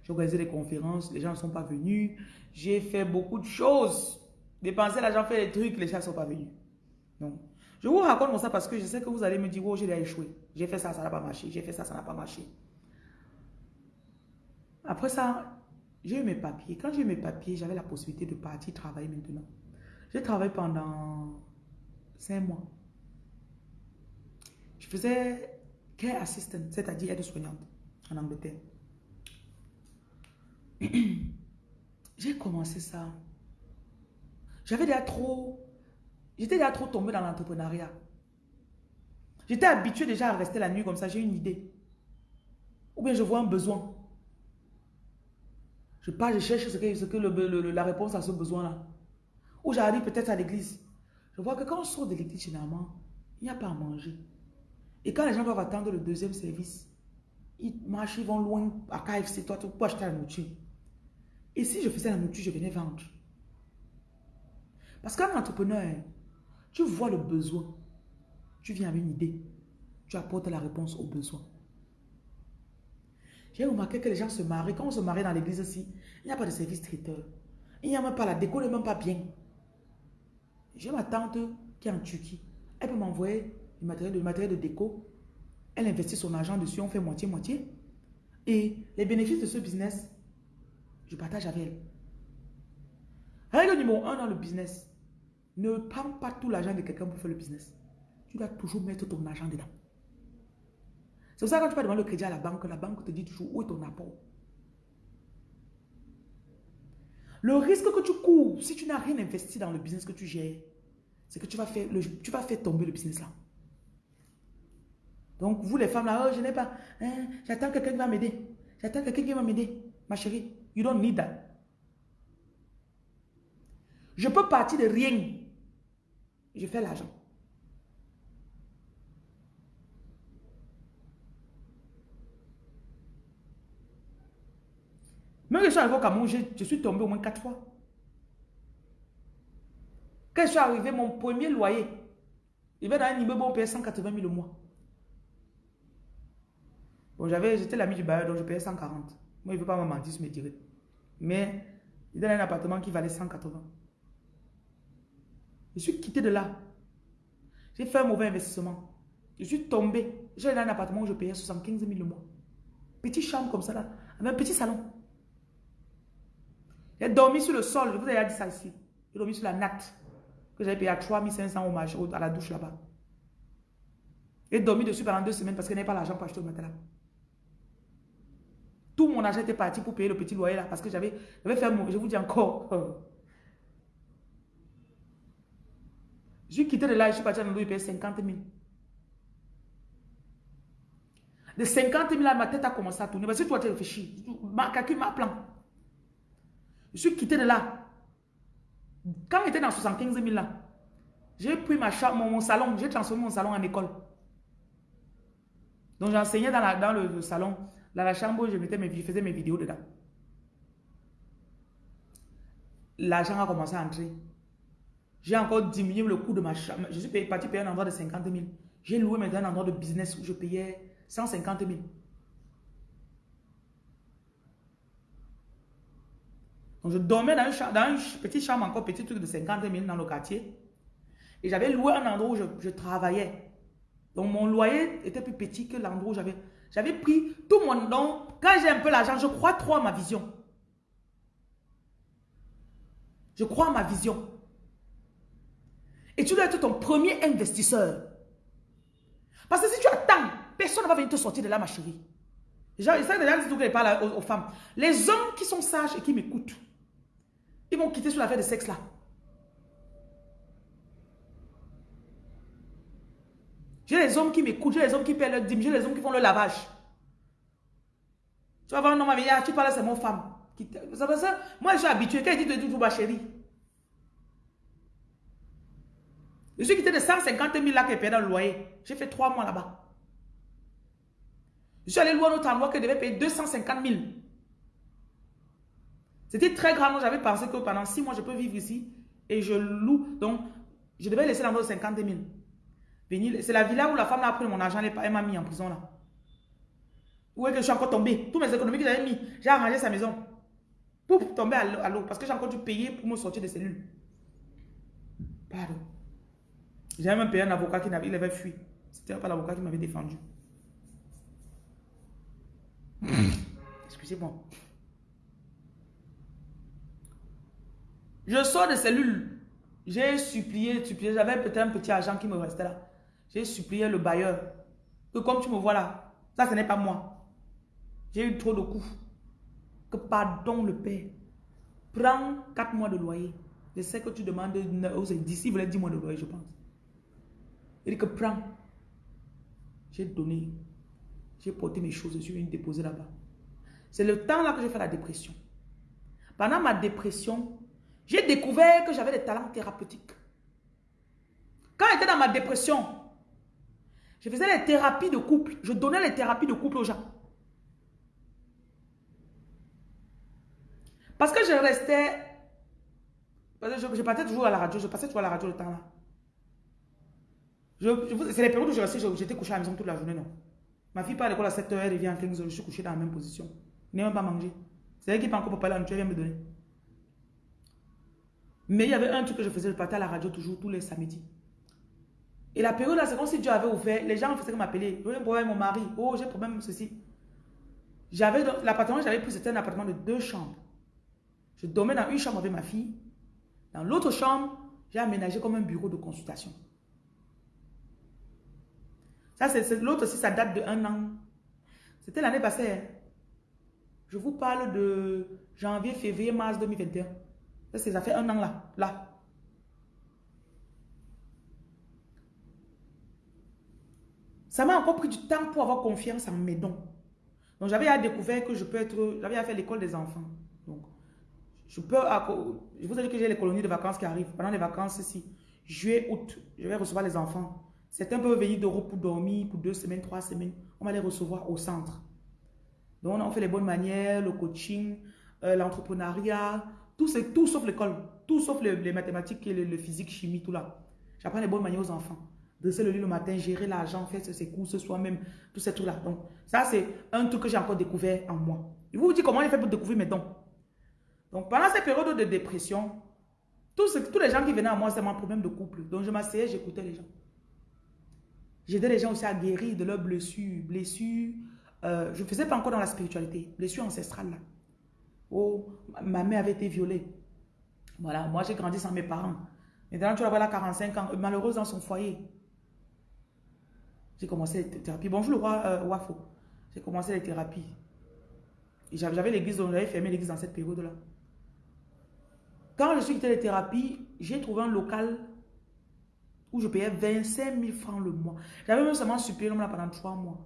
J'ai organisé des conférences, les gens ne sont pas venus. J'ai fait beaucoup de choses. Dépenser l'argent, faire des trucs, les gens ne sont pas venus. Donc, je vous raconte ça parce que je sais que vous allez me dire, oh, j'ai échoué. J'ai fait ça, ça n'a pas marché. J'ai fait ça, ça n'a pas marché. Après ça, j'ai eu mes papiers. Quand j'ai eu mes papiers, j'avais la possibilité de partir travailler maintenant. J'ai travaillé pendant cinq mois. Je faisais care assistant, c'est-à-dire aide-soignante en Angleterre. J'ai commencé ça. J'avais déjà trop... J'étais déjà trop tombé dans l'entrepreneuriat. J'étais habitué déjà à rester la nuit comme ça, j'ai une idée. Ou bien je vois un besoin. Je pars, je cherche ce que, ce que la réponse à ce besoin-là. Ou j'arrive peut-être à l'église. Je vois que quand on sort de l'église, généralement, il n'y a pas à manger. Et quand les gens doivent attendre le deuxième service, ils marchent, ils vont loin à KFC, toi, pour acheter la nourriture. Et si je faisais la nourriture, je venais vendre. Parce qu'un entrepreneur, tu vois le besoin. Tu viens avec une idée. Tu apportes la réponse au besoin. J'ai remarqué que les gens se marient. Quand on se marie dans l'église aussi, il n'y a pas de service traiteur. Il n'y a même pas la déco, n'est même pas bien. J'ai ma tante qui est en Turquie. Elle peut m'envoyer du matériel, matériel de déco. Elle investit son argent dessus, on fait moitié-moitié. Et les bénéfices de ce business, je partage avec elle. Règle numéro un dans le business. Ne prends pas tout l'argent de quelqu'un pour faire le business. Tu dois toujours mettre ton argent dedans. C'est pour ça que quand tu vas demander le crédit à la banque, la banque te dit toujours où est ton apport? Le risque que tu cours, si tu n'as rien investi dans le business que tu gères, c'est que tu vas, faire tomber le business là. Donc, vous les femmes là, oh, je n'ai pas, hein, j'attends quelqu'un qui va m'aider. J'attends quelqu'un qui va m'aider. Ma chérie, you don't need that. Je peux partir de rien. Je fais l'argent. Même que je suis arrivé au Cameroun, je, suis tombé au moins quatre fois. Quand je suis arrivé, mon premier loyer, il va dans un immeuble, on payait 180 000 au mois. Bon, j'étais l'ami du bailleur, donc je payais 140. Moi, il ne veut pas me mentir sur mes tirés. Mais, il donne un appartement qui valait 180. Je suis quitté de là. J'ai fait un mauvais investissement. Je suis tombé. J'ai un appartement où je payais 75 000 le mois. Petite chambre comme ça là, avec un petit salon. J'ai dormi sur le sol, je vous ai dit ça ici. J'ai dormi sur la natte que j'avais payé à 3500 au à la douche là-bas. J'ai dormi dessus pendant deux semaines parce que je n'avais pas l'argent pour acheter le matelas. Tout mon argent était parti pour payer le petit loyer là parce que j'avais fait mon... Je vous dis encore. Je suis quitté de là, je suis parti à l'endroit, il payait 50 000. De 50 000 là, ma tête a commencé à tourner. Parce que toi, tu réfléchis. Ma calcul, ma plan. Je suis quitté de là. Quand j'étais dans 75 000 là, j'ai pris ma chambre, mon, salon, j'ai transformé mon salon en école. Donc j'enseignais dans, dans le, salon, dans la chambre je, mettais mes, je faisais mes vidéos dedans. L'argent a commencé à entrer. J'ai encore diminué le coût de ma chambre. Je suis parti payer un endroit de 50 000. J'ai loué maintenant un endroit de business où je payais 150 000. je dormais dans une, petite chambre, encore petit truc de 50 000 dans le quartier. Et j'avais loué un endroit où je, travaillais. Donc mon loyer était plus petit que l'endroit où j'avais. J'avais pris tout mon nom. Quand j'ai un peu l'argent, je crois trop à ma vision. Je crois à ma vision. Et tu dois être ton premier investisseur. Parce que si tu attends, personne ne va venir te sortir de là, ma chérie. Ça déjà dit que parle aux, femmes. Les hommes qui sont sages et qui m'écoutent, ils vont quitter sur l'affaire de sexe là. J'ai les hommes qui m'écoutent, j'ai les hommes qui paient leur dîme, j'ai les hommes qui font le lavage. Tu vas voir un homme avec ah, tu parles, c'est mon femme. Ça, moi, je suis habitué. Quand il dit toujours ma chérie. Je suis quitté de 150 000 là est payé dans le loyer. J'ai fait trois mois là-bas. Je suis allé louer un autre endroit qui devait payer 250 000. C'était très grave. J'avais pensé que pendant six mois, je peux vivre ici et je loue. Donc, je devais laisser l'endroit de 50 000. C'est la villa où la femme a pris mon argent, elle m'a mis en prison là. Où est que je suis encore tombé? Tous mes économies que j'avais mis, j'ai arrangé sa maison. Pour tomber à l'eau. Parce que j'ai encore dû payer pour me sortir des cellules. Pardon. J'avais même payé un avocat qui avait, il avait fui. C'était pas l'avocat qui m'avait défendu. Excusez-moi. Je sors de cellule. J'ai supplié, supplié. J'avais peut-être un petit argent qui me restait là. J'ai supplié le bailleur. Que comme tu me vois là, ça ce n'est pas moi. J'ai eu trop de coups. Que pardon le père. Prends 4 mois de loyer. Je sais que tu demandes d'ici, il voulait 10 mois de loyer, je pense. Il dit que prends. J'ai donné. J'ai porté mes choses, je suis venu déposer là-bas. C'est le temps là que j'ai fait la dépression. Pendant ma dépression, j'ai découvert que j'avais des talents thérapeutiques. Quand j'étais dans ma dépression, je faisais les thérapies de couple. Je donnais les thérapies de couple aux gens. Parce que je restais... Je, je partais toujours à la radio, je passais toujours à la radio le temps là. C'est les périodes où je restais, j'étais couché à la maison toute la journée, non. Ma fille part à l'école à 7h, elle revient à 15h, je suis couché dans la même position. Je n'ai même pas mangé. C'est elle qui pas encore pour parler en vient me donner. Mais il y avait un truc que je faisais, je partais à la radio toujours, tous les samedis. Et la période là, c'est comme si Dieu avait ouvert, les gens faisaient m'appeler. J'ai un problème avec mon mari, oh j'ai un problème ceci. J'avais, l'appartement j'avais pris, c'était un appartement de deux chambres. Je dormais dans une chambre avec ma fille. Dans l'autre chambre, j'ai aménagé comme un bureau de consultation. Ça, c'est l'autre aussi, ça date de un an. C'était l'année passée. hein. Je vous parle de janvier, février, mars 2021. Ça, ça fait un an là. Là. Ça m'a encore pris du temps pour avoir confiance en mes dons. Donc, j'avais à découvert que je peux être... J'avais à faire l'école des enfants. Donc, je peux... Je vous ai dit que j'ai les colonies de vacances qui arrivent. Pendant les vacances ici, juillet, août, je vais recevoir les enfants. Certains peuvent venir d'Europe pour dormir pour deux semaines, trois semaines. On va les recevoir au centre. Donc, on fait les bonnes manières, le coaching, euh, l'entrepreneuriat, tout, c'est tout sauf l'école. Tout sauf les, les mathématiques et le, le physique, chimie, tout là. J'apprends les bonnes manières aux enfants. Dresser le lit le matin, gérer l'argent, faire ses courses soi-même, tous ces trucs-là. Donc, ça, c'est un truc que j'ai encore découvert en moi. Je vous dis comment j'ai fait pour découvrir mes dons. Donc, pendant cette période de dépression, tous, les gens qui venaient à moi, c'était mon problème de couple. Donc, je m'asseyais, j'écoutais les gens. J'aidais les gens aussi à guérir de leurs blessures. Blessures, euh, je ne faisais pas encore dans la spiritualité. Blessures ancestrales, là. Oh, ma mère avait été violée. Voilà, moi j'ai grandi sans mes parents. Maintenant, tu vas voir, là, 45 ans, malheureuse dans son foyer. J'ai commencé les thérapies. Bonjour le roi euh, Wafo. J'ai commencé les thérapies. J'avais l'église, j'avais fermé l'église dans cette période-là. Quand je suis quitté les thérapies, j'ai trouvé un local où je payais 25 000 francs le mois. J'avais même seulement suppléé l'homme là pendant trois mois.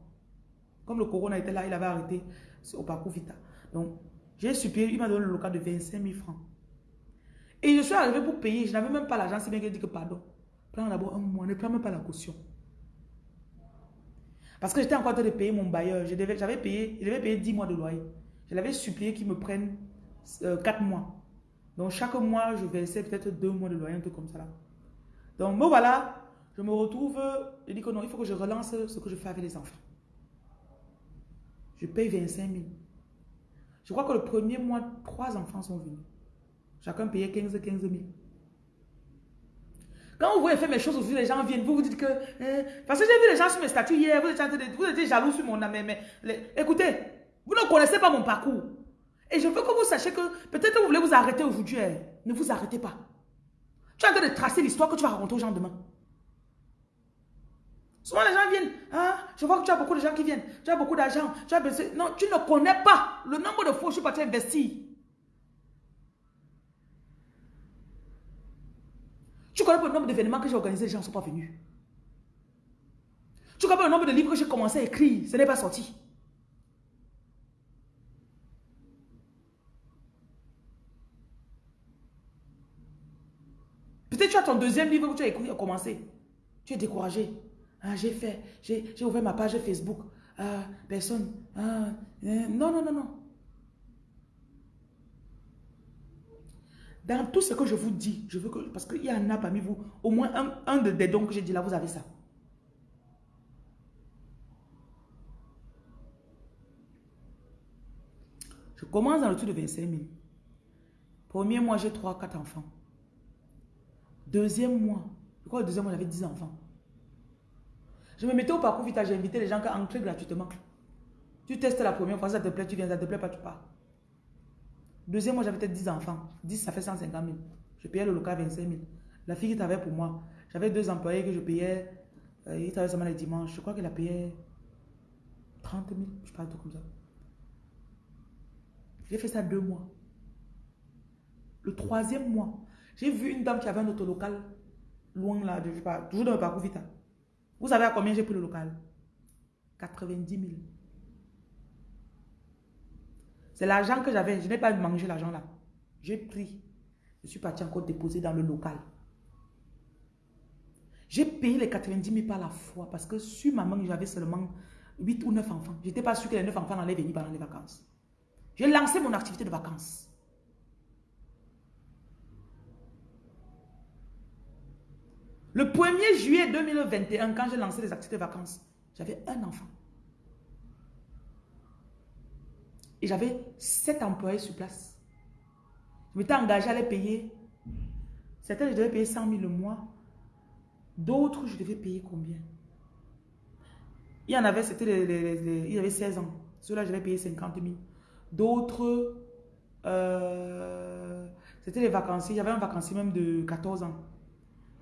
Comme le corona était là, il avait arrêté au parcours Vita. Donc, j'ai suppléé, il m'a donné le local de 25 000 francs. Et je suis arrivé pour payer, je n'avais même pas l'argent, c'est bien que je dis que pardon. Prends d'abord un mois, ne prends même pas la caution. Parce que j'étais encore en train de payer mon bailleur. J'avais payé, payer 10 mois de loyer. Je l'avais supplié qu'il me prenne 4 mois. Donc chaque mois, je versais peut-être 2 mois de loyer, un truc comme ça là. Donc me voilà, je me retrouve, je dis que non, il faut que je relance ce que je fais avec les enfants. Je paye 25 000. Je crois que le premier mois, trois enfants sont venus. Chacun payait 15 15 000. Quand vous voyez faire mes choses aujourd'hui, les gens viennent, vous vous dites que... hein, parce que j'ai vu les gens sur mes statuts hier, vous étiez, jaloux sur mon âme. Mais, écoutez, vous ne connaissez pas mon parcours. Et je veux que vous sachiez que peut-être vous voulez vous arrêter aujourd'hui. hein. Ne vous arrêtez pas. Tu es en train de tracer l'histoire que tu vas raconter aux gens demain. Souvent les gens viennent, ah, je vois que tu as beaucoup de gens qui viennent, tu as beaucoup d'argent, tu as. Non, tu ne connais pas le nombre de fois où je suis parti investir. Tu connais pas le nombre d'événements que j'ai organisés, les gens ne sont pas venus. Tu connais pas le nombre de livres que j'ai commencé à écrire, ce n'est pas sorti. Peut-être tu as deuxième livre que tu as écrit, a commencé. Tu es découragé. Ah, j'ai fait, j'ai ouvert ma page Facebook. Ah, personne. Ah, euh, non, non, non, non. Dans tout ce que je vous dis, je veux que, parce qu'il y en a parmi vous, au moins un, un de- des dons que j'ai dit là, vous avez ça. Je commence dans le truc de 25 000. Premier mois, j'ai 3, 4 enfants. Deuxième mois, je crois que le deuxième mois, j'avais 10 enfants. Je me mettais au parcours vite, j'ai invité les gens à entrer gratuitement. Tu testes la première fois, ça te plaît, tu viens, ça te plaît pas, tu pars. Deuxième mois, j'avais peut-être 10 enfants. 10, ça fait 150 000. Je payais le local 25 000. La fille qui travaillait pour moi, j'avais deux employés que je payais. Euh, il travaillait seulement les dimanches. Je crois qu'elle a payé 30 000, je un truc comme ça. J'ai fait ça deux mois. Le troisième mois, j'ai vu une dame qui avait un autre local loin là, je sais pas, toujours dans le parcours Vita. Vous savez à combien j'ai pris le local? 90 000. C'est l'argent que j'avais. Je n'ai pas mangé l'argent là. J'ai pris. Je suis parti encore déposer dans le local. J'ai payé les 90 000 par la fois parce que sur ma main, j'avais seulement 8 ou 9 enfants. Je n'étais pas sûr que les 9 enfants allaient venir pendant les vacances. J'ai lancé mon activité de vacances. Le 1er juillet 2021, quand j'ai lancé les activités de vacances, j'avais un enfant. Et j'avais sept employés sur place. Je m'étais engagé à les payer. Certains, je devais payer 100 000 le mois. D'autres, je devais payer combien? Il y en avait, c'était les, il avait 16 ans. Ceux-là, je devais payer 50 000. D'autres, euh, c'était les vacanciers. Avait un vacancier même de 14 ans.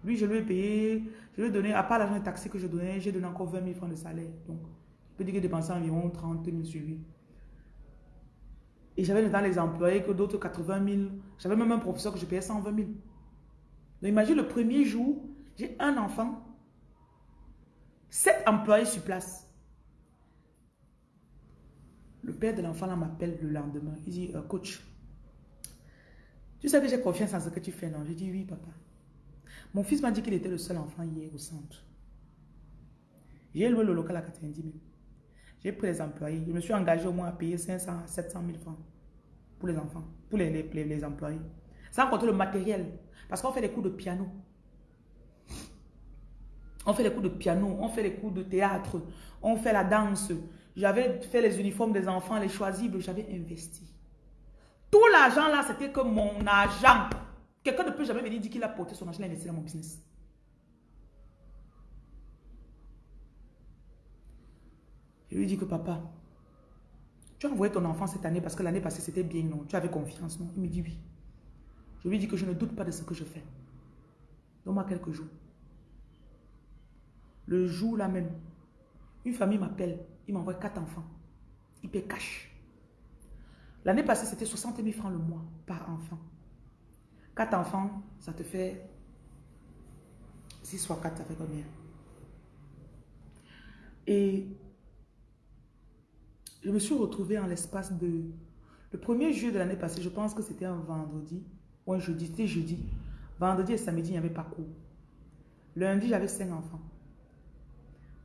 Lui, je lui ai payé, je lui ai donné, à part l'argent taxi que je donnais, j'ai donné encore 20 000 francs de salaire. Donc, je peux dire que j'ai dépensé environ 30 000 sur lui. Et j'avais dans les employés que d'autres 80 000. J'avais même un professeur que je payais 120 000. Donc imagine le premier jour, j'ai un enfant, sept employés sur place. Le père de l'enfant m'appelle le lendemain. Il dit, euh, coach, tu sais que j'ai confiance en ce que tu fais, non? Je dis, oui, papa. Mon fils m'a dit qu'il était le seul enfant hier au centre. J'ai loué le local à 90 000. J'ai pris les employés. Je me suis engagé au moins à payer 500 à 700 000 francs pour les enfants, pour les, employés. Sans compter le matériel. Parce qu'on fait des cours de piano. On fait les cours de piano, on fait les cours de théâtre, on fait la danse. J'avais fait les uniformes des enfants, les choisibles, j'avais investi. Tout l'argent là, c'était que mon argent. Quelqu'un ne peut jamais venir dire qu'il a porté son argent, il investi dans mon business. Je lui dis que papa, tu as envoyé ton enfant cette année parce que l'année passée c'était bien, non? Tu avais confiance, non? Il me dit oui. Je lui dis que je ne doute pas de ce que je fais. Donne-moi quelques jours. Le jour là même, une famille m'appelle, il m'envoie quatre enfants. Il paie cash. L'année passée, c'était 60 000 francs le mois par enfant. Quatre enfants, ça te fait 6 fois 4, ça fait combien? Et je me suis retrouvée en l'espace de... Le premier juillet de l'année passée, je pense que c'était un vendredi ou un jeudi, c'était jeudi. Vendredi et samedi, il n'y avait pas cours. Lundi, j'avais 5 enfants.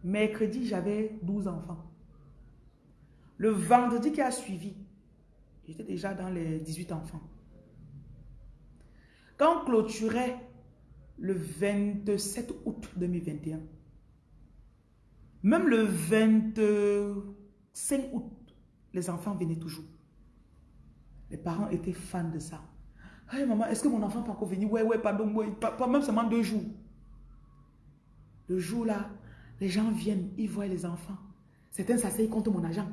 Mercredi, j'avais 12 enfants. Le vendredi qui a suivi, j'étais déjà dans les 18 enfants. Quand on clôturait le 27 août 2021, même le 20... 5 août, les enfants venaient toujours. Les parents étaient fans de ça. Hey maman, est-ce que mon enfant peut encore venir? Ouais, ouais, pardon, pas, même seulement deux jours. Le jour là, les gens viennent, ils voient les enfants. Certains s'asseyent contre mon agent.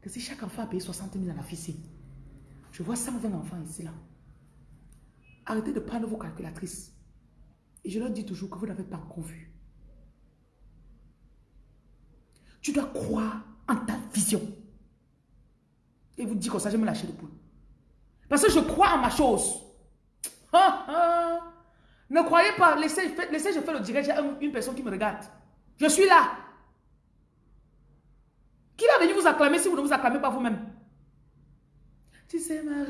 Que si chaque enfant a payé 60 000 à la fille, je vois 120 enfants ici là. Arrêtez de prendre vos calculatrices. Et je leur dis toujours que vous n'avez pas encore vu. Tu dois croire en ta vision. Et vous dites comme ça, je me lâcher de poule. Parce que je crois en ma chose. Ne croyez pas, laissez, laissez je fais le direct, j'ai une personne qui me regarde. Je suis là. Qui va venir vous acclamer si vous ne vous acclamez pas vous-même? Tu sais, ma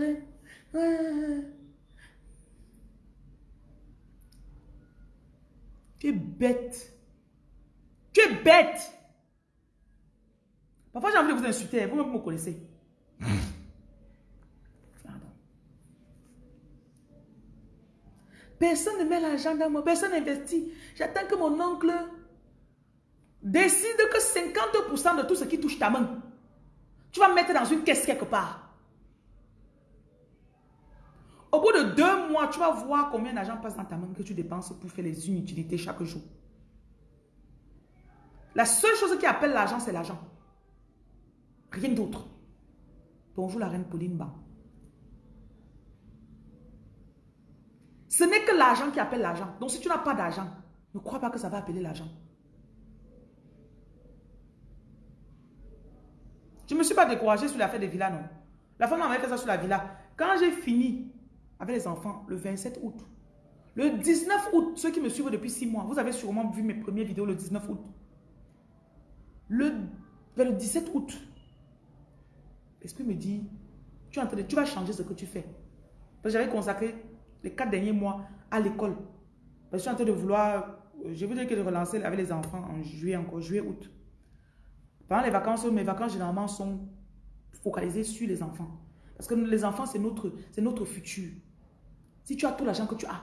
Tu es bête. Tu es bête. Parfois, j'ai envie de vous insulter. Vous-même, vous me connaissez. Pardon. Personne ne met l'argent dans moi. Personne n'investit. J'attends que mon oncle décide que 50% de tout ce qui touche ta main, tu vas mettre dans une caisse quelque part. Au de deux mois, tu vas voir combien d'argent passe dans ta main que tu dépenses pour faire les inutilités chaque jour. La seule chose qui appelle l'argent, c'est l'argent. Rien d'autre. Bonjour la reine Pauline Ban. Ce n'est que l'argent qui appelle l'argent. Donc si tu n'as pas d'argent, ne crois pas que ça va appeler l'argent. Je ne me suis pas découragée sur l'affaire des villas, non. La femme m'avait fait ça sur la villa. Quand j'ai fini avec les enfants, le 27 août, le 19 août, ceux qui me suivent depuis 6 mois, vous avez sûrement vu mes premières vidéos le 19 août. Le, le 17 août, L'esprit me dit, tu, es tu vas changer ce que tu fais. Parce que j'avais consacré les quatre derniers mois à l'école. Parce que je suis en train de vouloir, je veux dire que je relancer avec les enfants en juillet encore, juillet, août. Pendant les vacances, mes vacances généralement sont focalisées sur les enfants. Parce que les enfants, c'est notre, notre futur. Si tu as tout l'argent que tu as,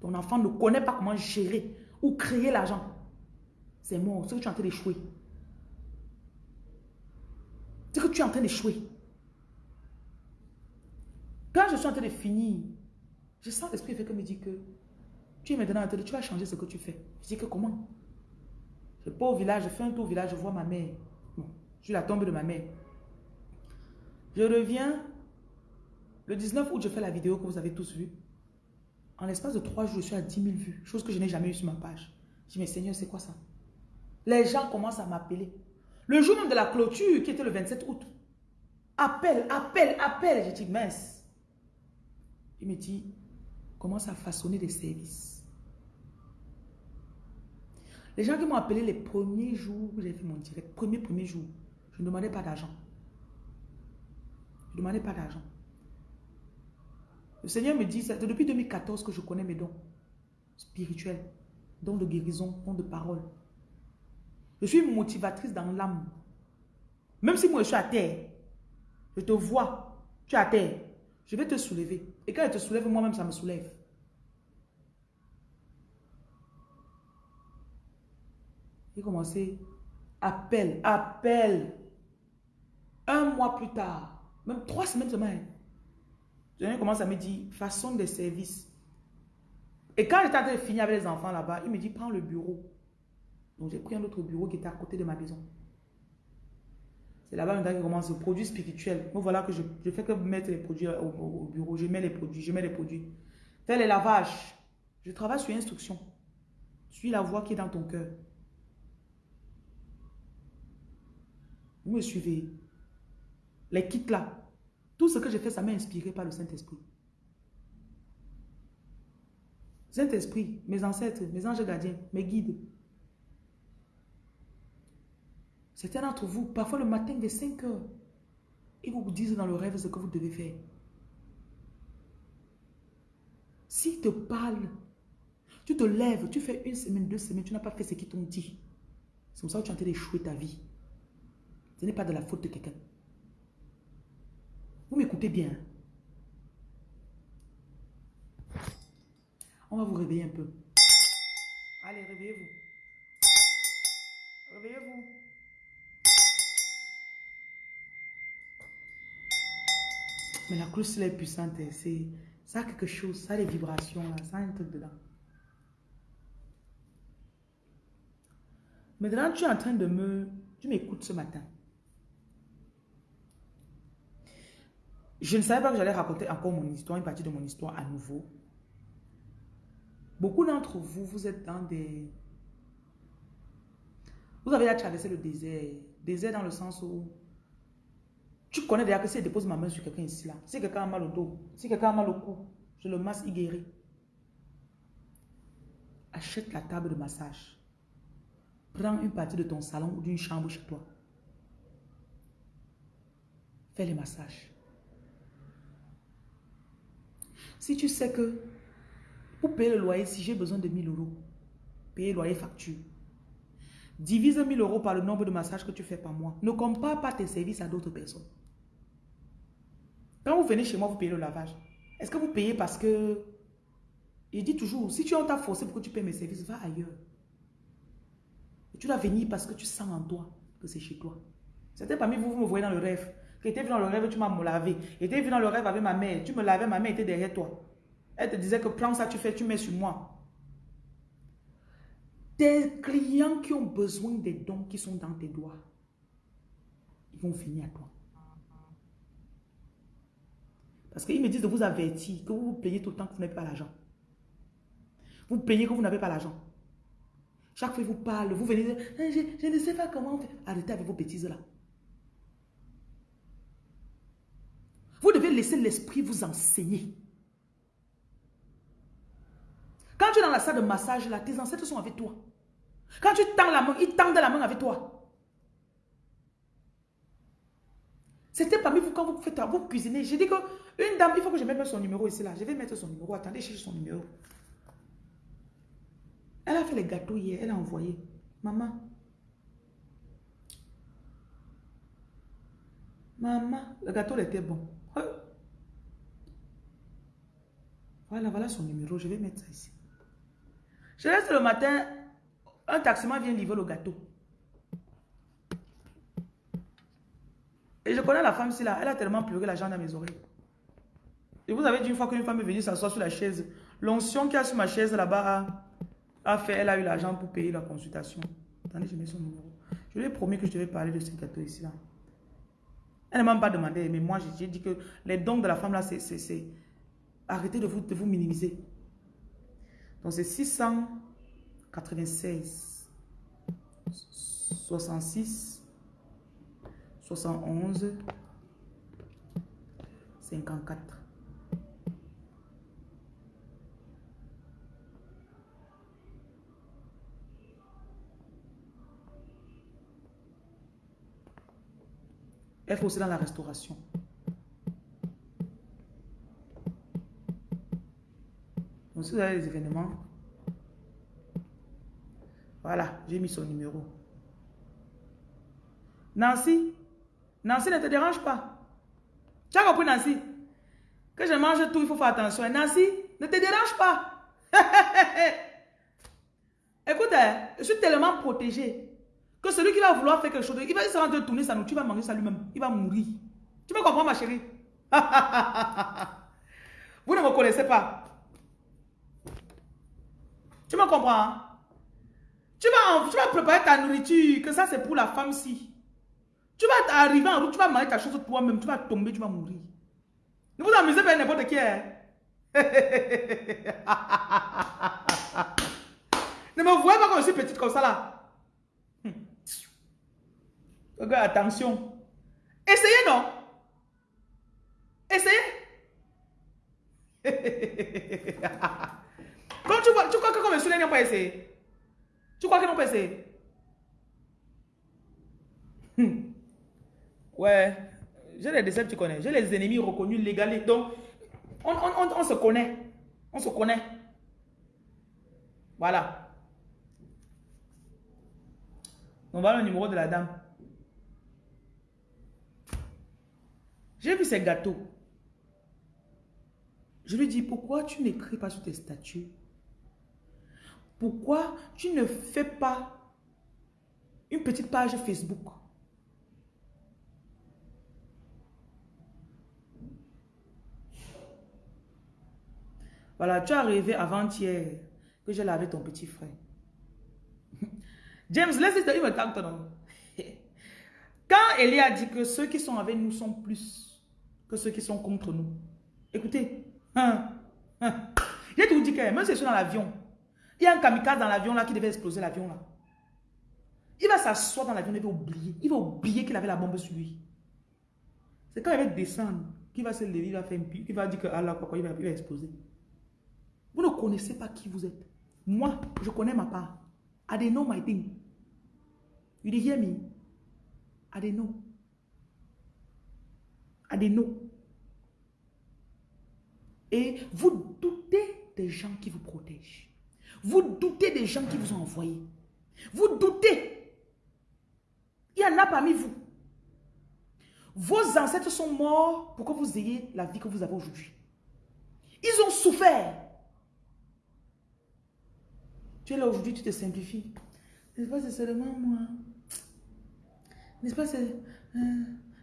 ton enfant ne connaît pas comment gérer ou créer l'argent, c'est mort. C'est que tu es en train d'échouer. C'est que tu es en train d'échouer. Quand je suis en train de finir, je sens l'esprit fait que me dit que tu es maintenant en train de, tu vas changer ce que tu fais. Je dis que comment? Je pas au village, je fais un tour au village, je vois ma mère. Je suis la tombe de ma mère. Je reviens. Le 19 août, je fais la vidéo que vous avez tous vue. En l'espace de trois jours, je suis à 10 000 vues. Chose que je n'ai jamais eu sur ma page. Je dis, mais Seigneur, c'est quoi ça? Les gens commencent à m'appeler. Le jour même de la clôture, qui était le 27 août. Appel, appel, appel. Je dis, mince. Il me dit, commence à façonner des services. Les gens qui m'ont appelé les premiers jours où j'ai fait mon direct, premier, premier jour, je ne demandais pas d'argent. Je ne demandais pas d'argent. Le Seigneur me dit, c'est depuis 2014 que je connais mes dons spirituels, dons de guérison, dons de parole. Je suis motivatrice dans l'âme. Même si moi je suis à terre, je te vois, tu es à terre, je vais te soulever. Et quand je te soulève, moi-même, ça me soulève. J'ai commencé, appel, appel. Un mois plus tard, même trois semaines semaine, je commence à me dire, façon des services. Et quand j'étais en train de finir avec les enfants là-bas, il me dit, prends le bureau. Donc j'ai pris un autre bureau qui était à côté de ma maison. C'est là-bas maintenant qu'il commence le produit spirituel. Donc voilà que je, je fais que mettre les produits au, bureau. Je mets les produits, je mets les produits. Fais les lavages. Je travaille sur instruction. Suis la voix qui est dans ton cœur. Vous me suivez. Les kits là. Tout ce que j'ai fait, ça m'a inspiré par le Saint-Esprit. Saint-Esprit, mes ancêtres, mes anges gardiens, mes guides. Certains d'entre vous, parfois le matin des 5 heures, ils vous disent dans le rêve ce que vous devez faire. S'ils te parlent, tu te lèves, tu fais une semaine, deux semaines, tu n'as pas fait ce qu'ils t'ont dit. C'est comme ça que tu es en train d'échouer ta vie. Ce n'est pas de la faute de quelqu'un. Vous m'écoutez bien. On va vous réveiller un peu. Allez, réveillez-vous. Réveillez-vous. Mais la cloche, elle est puissante. C'est, ça quelque chose. Ça a des vibrations. Là, ça un truc dedans. Maintenant, tu es en train de me... Tu m'écoutes ce matin. Je ne savais pas que j'allais raconter encore mon histoire, une partie de mon histoire à nouveau. Beaucoup d'entre vous, vous êtes dans des... Vous avez déjà traversé le désert. Désert dans le sens où tu connais déjà que si je dépose ma main sur quelqu'un ici, là, si quelqu'un a mal au dos, si quelqu'un a mal au cou, je le masse, il guérit. Achète la table de massage. Prends une partie de ton salon ou d'une chambre chez toi. Fais les massages. Si tu sais que pour payer le loyer, si j'ai besoin de 1000 euros, payer loyer facture, divise 1000 euros par le nombre de massages que tu fais par mois. Ne compare pas tes services à d'autres personnes. Quand vous venez chez moi, vous payez le lavage. Est-ce que vous payez parce que... Je dis toujours, si tu as forcé pour que tu payes mes services, va ailleurs. tu dois venir parce que tu sens en toi que c'est chez toi. C'était parmi vous, vous me voyez dans le rêve. Tu étais venu dans le rêve, tu m'as lavé. J'étais venu dans le rêve avec ma mère. Tu me lavais, ma mère était derrière toi. Elle te disait que prends ça, tu fais, tu mets sur moi. Tes clients qui ont besoin des dons qui sont dans tes doigts, ils vont venir à toi. Parce qu'ils me disent de vous avertir que vous vous plaignez tout le temps que vous n'avez pas l'argent. Vous plaignez que vous n'avez pas l'argent. Chaque fois, ils vous parlent, vous venez dire, eh, je, je, ne sais pas comment Arrêtez avec vos bêtises là. Vous devez laisser l'esprit vous enseigner. Quand tu es dans la salle de massage, là, tes ancêtres sont avec toi. Quand tu tends la main, ils tendent la main avec toi. C'était parmi vous quand vous faites vous cuisiner. J'ai dit que une dame, il faut que je mette son numéro ici là. Je vais mettre son numéro. Attendez, cherche son numéro. Elle a fait les gâteaux hier. Elle a envoyé. Maman. Maman, le gâteau était bon. Voilà, voilà son numéro. Je vais mettre ça ici. Je laisse le matin, un taximan vient livrer le gâteau. Et je connais la femme ici là, elle a tellement pleuré l'argent dans mes oreilles. Et vous avez dit une fois qu'une femme est venue s'asseoir sur la chaise, l'onction qui a sur ma chaise là-bas a, fait, elle a eu l'argent pour payer la consultation. Attendez, je mets son numéro. Je lui ai promis que je devais parler de ce gâteau ici là. Elle ne m'a pas demandé, mais moi j'ai dit que les dons de la femme là, c'est arrêtez de vous, de vous minimiser. Donc c'est 696 66 71 54. Elle fait aussi dans la restauration. Si vous avez des événements, voilà, j'ai mis son numéro. Nancy, Nancy ne te dérange pas. Tu as compris Nancy? Que je mange tout, il faut faire attention. Nancy, ne te dérange pas. Écoute, hein, je suis tellement protégée que celui qui va vouloir faire quelque chose, il va essayer de tourner sa nourriture, il va manger ça lui-même. Il va mourir. Tu me comprends ma chérie? Vous ne me connaissez pas. Tu me comprends hein? tu, vas, tu vas préparer ta nourriture, que ça c'est pour la femme-ci. Tu vas arriver en route, tu vas manger ta chose toi-même, tu vas tomber, tu vas mourir. Ne vous amusez pas n'importe qui. Hein? ne me voyez pas comme je suis petite comme ça là. Regarde, attention. Essayez non? Essayez. Tu, crois que comme je n'ont pas essayé? Tu crois qu'ils n'ont pas essayé? Hmm. Ouais, j'ai les décepts, tu connais. J'ai les ennemis reconnus légalement. Donc, on, se connaît. On se connaît. Voilà. On va le numéro de la dame. J'ai vu ces gâteaux. Je lui dis, pourquoi tu n'écris pas sur tes statuts? Pourquoi tu ne fais pas une petite page Facebook? Voilà, tu es arrivé avant-hier que j'ai lavé ton petit frère. James, laisse il me tente. Quand Elie a dit que ceux qui sont avec nous sont plus que ceux qui sont contre nous. Écoutez, hein, hein. j'ai tout dit que même si je suis dans l'avion, il y a un kamikaze dans l'avion là qui devait exploser l'avion là. Il va s'asseoir dans l'avion, il va oublier. Il va oublier qu'il avait la bombe sur lui. C'est quand il va descendre qu'il va se lever, il va faire un il va dire que Allah, quoi, il va, il va exploser. Vous ne connaissez pas qui vous êtes. Moi, je connais ma part. I they know my thing. You did hear me? I they know. I know. Et vous doutez des gens qui vous protègent. Vous doutez des gens qui vous ont envoyés. Vous doutez. Il y en a parmi vous. Vos ancêtres sont morts pour que vous ayez la vie que vous avez aujourd'hui. Ils ont souffert. Tu es là aujourd'hui, tu te simplifies. N'est-ce pas, c'est seulement moi? N'est-ce pas, c'est... Euh,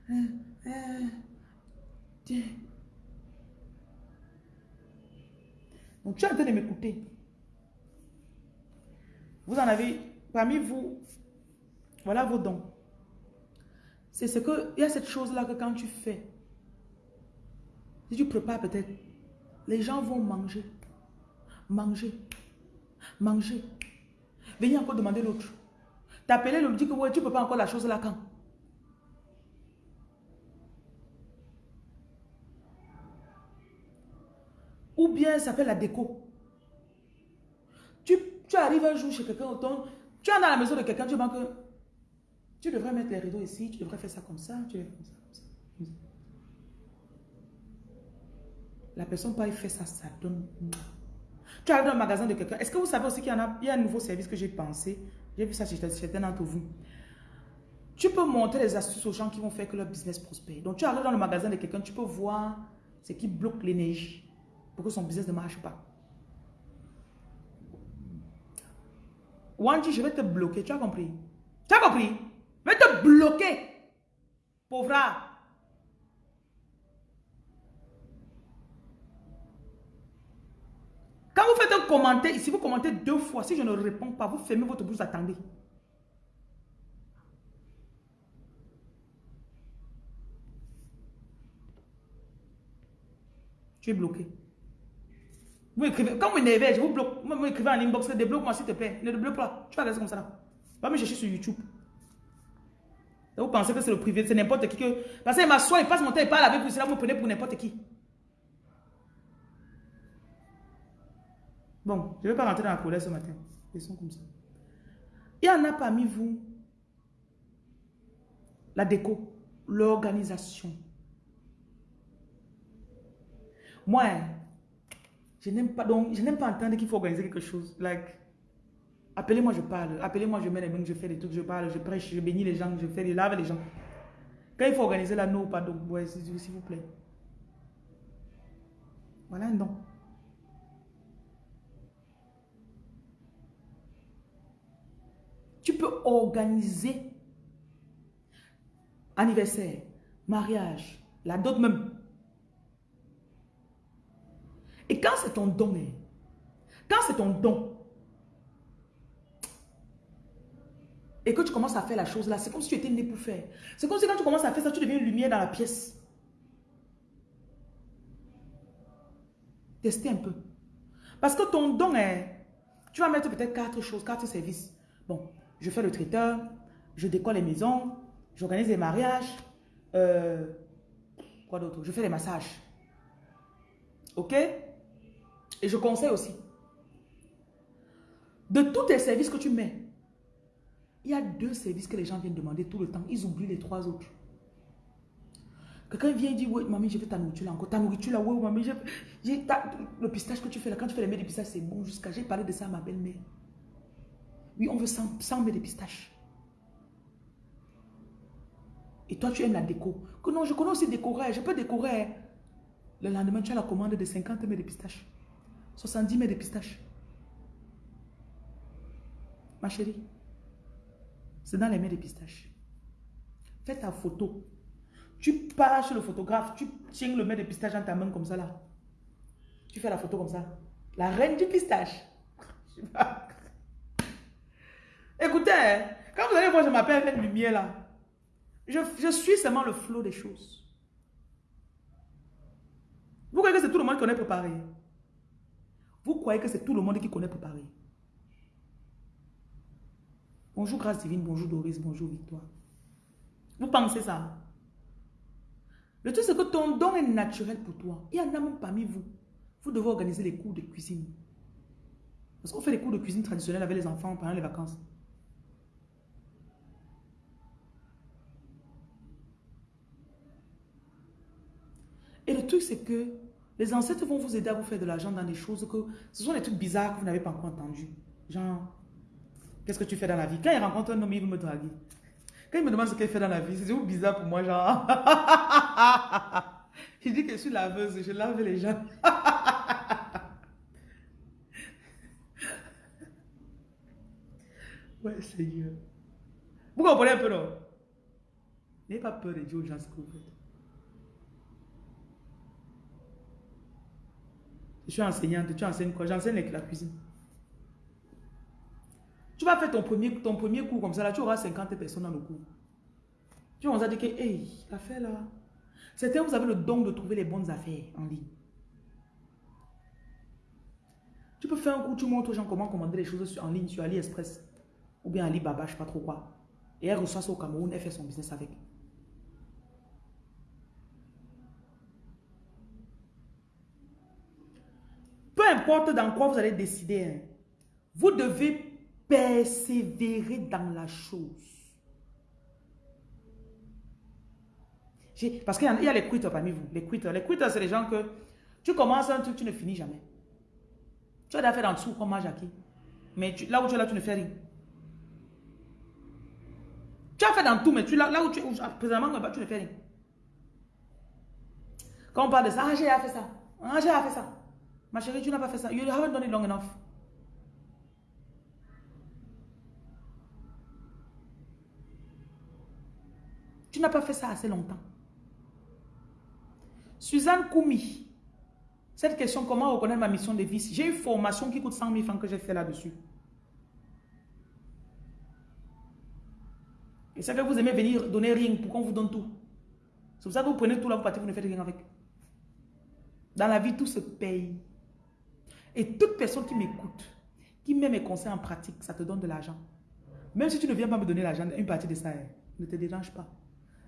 euh, euh, Donc, tu es en train de m'écouter. Vous en avez, parmi vous, voilà vos dons. C'est ce que, il y a cette chose-là que quand tu fais, si tu prépares peut-être, les gens vont manger. Manger. Manger. Venez encore demander l'autre. T'appeler le dit que ouais, tu peux pas encore la chose là quand? Ou bien ça fait la déco. Tu, arrives un jour chez quelqu'un, tu es dans la maison de quelqu'un, tu vois que tu devrais mettre les rideaux ici, tu devrais faire ça comme ça, tu devrais faire ça comme ça. La personne pas fait ça, ça donne... Tu arrives dans le magasin de quelqu'un. Est-ce que vous savez aussi qu'il y, a, il y a un nouveau service que j'ai pensé? J'ai vu ça chez certains d'entre vous. Tu peux montrer les astuces aux gens qui vont faire que leur business prospère. Donc, tu arrives dans le magasin de quelqu'un, tu peux voir ce qui bloque l'énergie pour que son business ne marche pas. Wanji, je vais te bloquer. Tu as compris? Tu as compris? Je vais te bloquer. Pauvre. Quand vous faites un commentaire, si vous commentez deux fois, si je ne réponds pas, vous fermez votre bouche, attendez. Tu es bloqué. Vous écrivez, quand vous je vous bloque. Vous m'écrivez en inbox, débloque-moi s'il te plaît. Ne débloque pas. Tu vas rester comme ça là. Va me chercher sur YouTube. vous pensez que c'est le privé, c'est n'importe qui que. Parce qu'il m'assoit, il passe mon temps, il parle avec vous, c'est là vous prenez pour n'importe qui. Bon, je ne vais pas rentrer dans la colère ce matin. Ils sont comme ça. Il y en a parmi vous la déco, l'organisation. Moi, je n'aime pas, donc, je n'aime pas entendre qu'il faut organiser quelque chose. Like, appelez-moi, je parle. Appelez-moi, je mets les mains, je fais des trucs, je parle, je prêche, je bénis les gens, je fais les lave les gens. Quand il faut organiser la non, pardon, ouais, s'il vous plaît. Voilà un don. Tu peux organiser anniversaire, mariage, la dot même. Et quand c'est ton don, hein, quand c'est ton don, et que tu commences à faire la chose là, c'est comme si tu étais né pour faire. C'est comme si quand tu commences à faire ça, tu deviens une lumière dans la pièce. Testez un peu. Parce que ton don est, tu vas mettre peut-être quatre choses, quatre services. Bon, je fais le traiteur, je décore les maisons, j'organise les mariages, euh, quoi d'autre? Je fais les massages. Ok? Et je conseille aussi, de tous tes services que tu mets, il y a deux services que les gens viennent demander tout le temps. Ils oublient les trois autres. Quelqu'un vient et dit, oui, mamie, je veux ta nourriture là encore. Ta nourriture là, oui, mamie, j'ai le pistache que tu fais là, quand tu fais les mets de pistache, c'est bon jusqu'à... J'ai parlé de ça à ma belle-mère. Oui, on veut 100, 100 mets de pistache. Et toi, tu aimes la déco. Que non, je connais aussi décorer. Je peux décorer. Le lendemain, tu as la commande de 50 mets de pistache. 70 mètres de pistache. Ma chérie, c'est dans les mets de pistache. Fais ta photo. Tu pars chez le photographe, tu tiens le mets de pistache dans ta main comme ça là. Tu fais la photo comme ça. La reine du pistache. Écoutez, hein, quand vous allez voir, je m'appelle avec lumière là. Je, je suis seulement le flot des choses. Vous croyez que c'est tout le monde qu'on est préparé? Vous croyez que c'est tout le monde qui connaît préparer. Bonjour Grâce Divine, bonjour Doris, bonjour Victoire. Vous pensez ça? Le truc c'est que ton don est naturel pour toi. Il y en a même parmi vous. Vous devez organiser les cours de cuisine. Parce qu'on fait les cours de cuisine traditionnels avec les enfants pendant les vacances. Et le truc c'est que les ancêtres vont vous aider à vous faire de l'argent dans des choses que... Ce sont des trucs bizarres que vous n'avez pas encore entendu. Genre, qu'est-ce que tu fais dans la vie? Quand il rencontre un homme, il veut me draguer. Quand il me demande ce qu'il fait dans la vie, c'est bizarre pour moi, genre... il dit que je suis laveuse, je lave les gens. ouais, Seigneur. Vous comprenez un peu, non? N'ayez pas peur de dire aux gens ce. Je suis enseignante, tu enseignes quoi? J'enseigne la cuisine. Tu vas faire ton premier, ton premier cours comme ça, là, tu auras 50 personnes dans le cours. Tu vas dire que, hey, l'affaire là. Certains, vous avez le don de trouver les bonnes affaires en ligne. Tu peux faire un cours, tu montres aux gens comment commander les choses en ligne sur AliExpress ou bien Alibaba, je ne sais pas trop quoi. Et elle reçoit ça au Cameroun, elle fait son business avec. Importe dans quoi vous allez décider, hein, vous devez persévérer dans la chose. Parce qu'il y, a les quitters parmi vous. Les quitters, les quitters c'est les gens que tu commences un truc, tu ne finis jamais. Tu as fait en dessous comme Jackie. Mais là où tu es là, tu ne fais rien. Tu as fait dans tout, mais tu, là, là où tu es, présentement, tu ne fais rien. Quand on parle de ça, ah, j'ai fait ça. Ah, j'ai fait ça. Ma chérie, tu n'as pas fait ça. You haven't done it long enough. Tu n'as pas fait ça assez longtemps. Suzanne Koumi. Cette question, comment reconnaître ma mission de vie? J'ai une formation qui coûte 100 000 francs que j'ai fait là-dessus. Et c'est que vous aimez venir donner rien pour qu'on vous donne tout. C'est pour ça que vous prenez tout là, vous partez, vous ne faites rien avec. Dans la vie, tout se paye. Et toute personne qui m'écoute, qui met mes conseils en pratique, ça te donne de l'argent. Même si tu ne viens pas me donner l'argent, une partie de ça, hein, ne te dérange pas.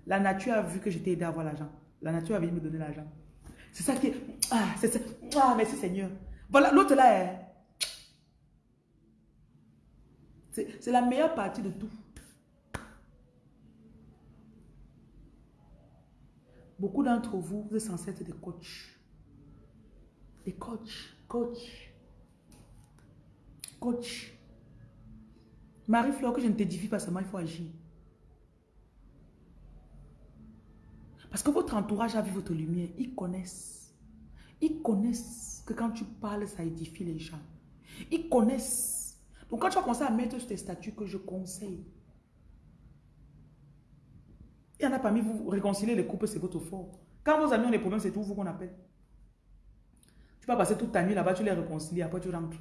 La nature a vu que je t'ai aidé à avoir l'argent. La nature a venu me donner l'argent. C'est ça qui est... Ah. Ah, merci Seigneur. Voilà, l'autre là, hein. c'est la meilleure partie de tout. Beaucoup d'entre vous, vous êtes censés être des coachs. Des coachs. Coach. Coach. Marie-Fleur, que je ne t'édifie pas seulement, il faut agir. Parce que votre entourage a vu votre lumière. Ils connaissent. Ils connaissent que quand tu parles, ça édifie les gens. Ils connaissent. Donc quand tu vas commencer à mettre sur tes statuts que je conseille, il y en a parmi vous, réconcilier les couples, c'est votre fort. Quand vos amis ont des problèmes, c'est tout vous qu'on appelle. Tu vas passer toute ta nuit là-bas, tu les réconcilies, après tu rentres.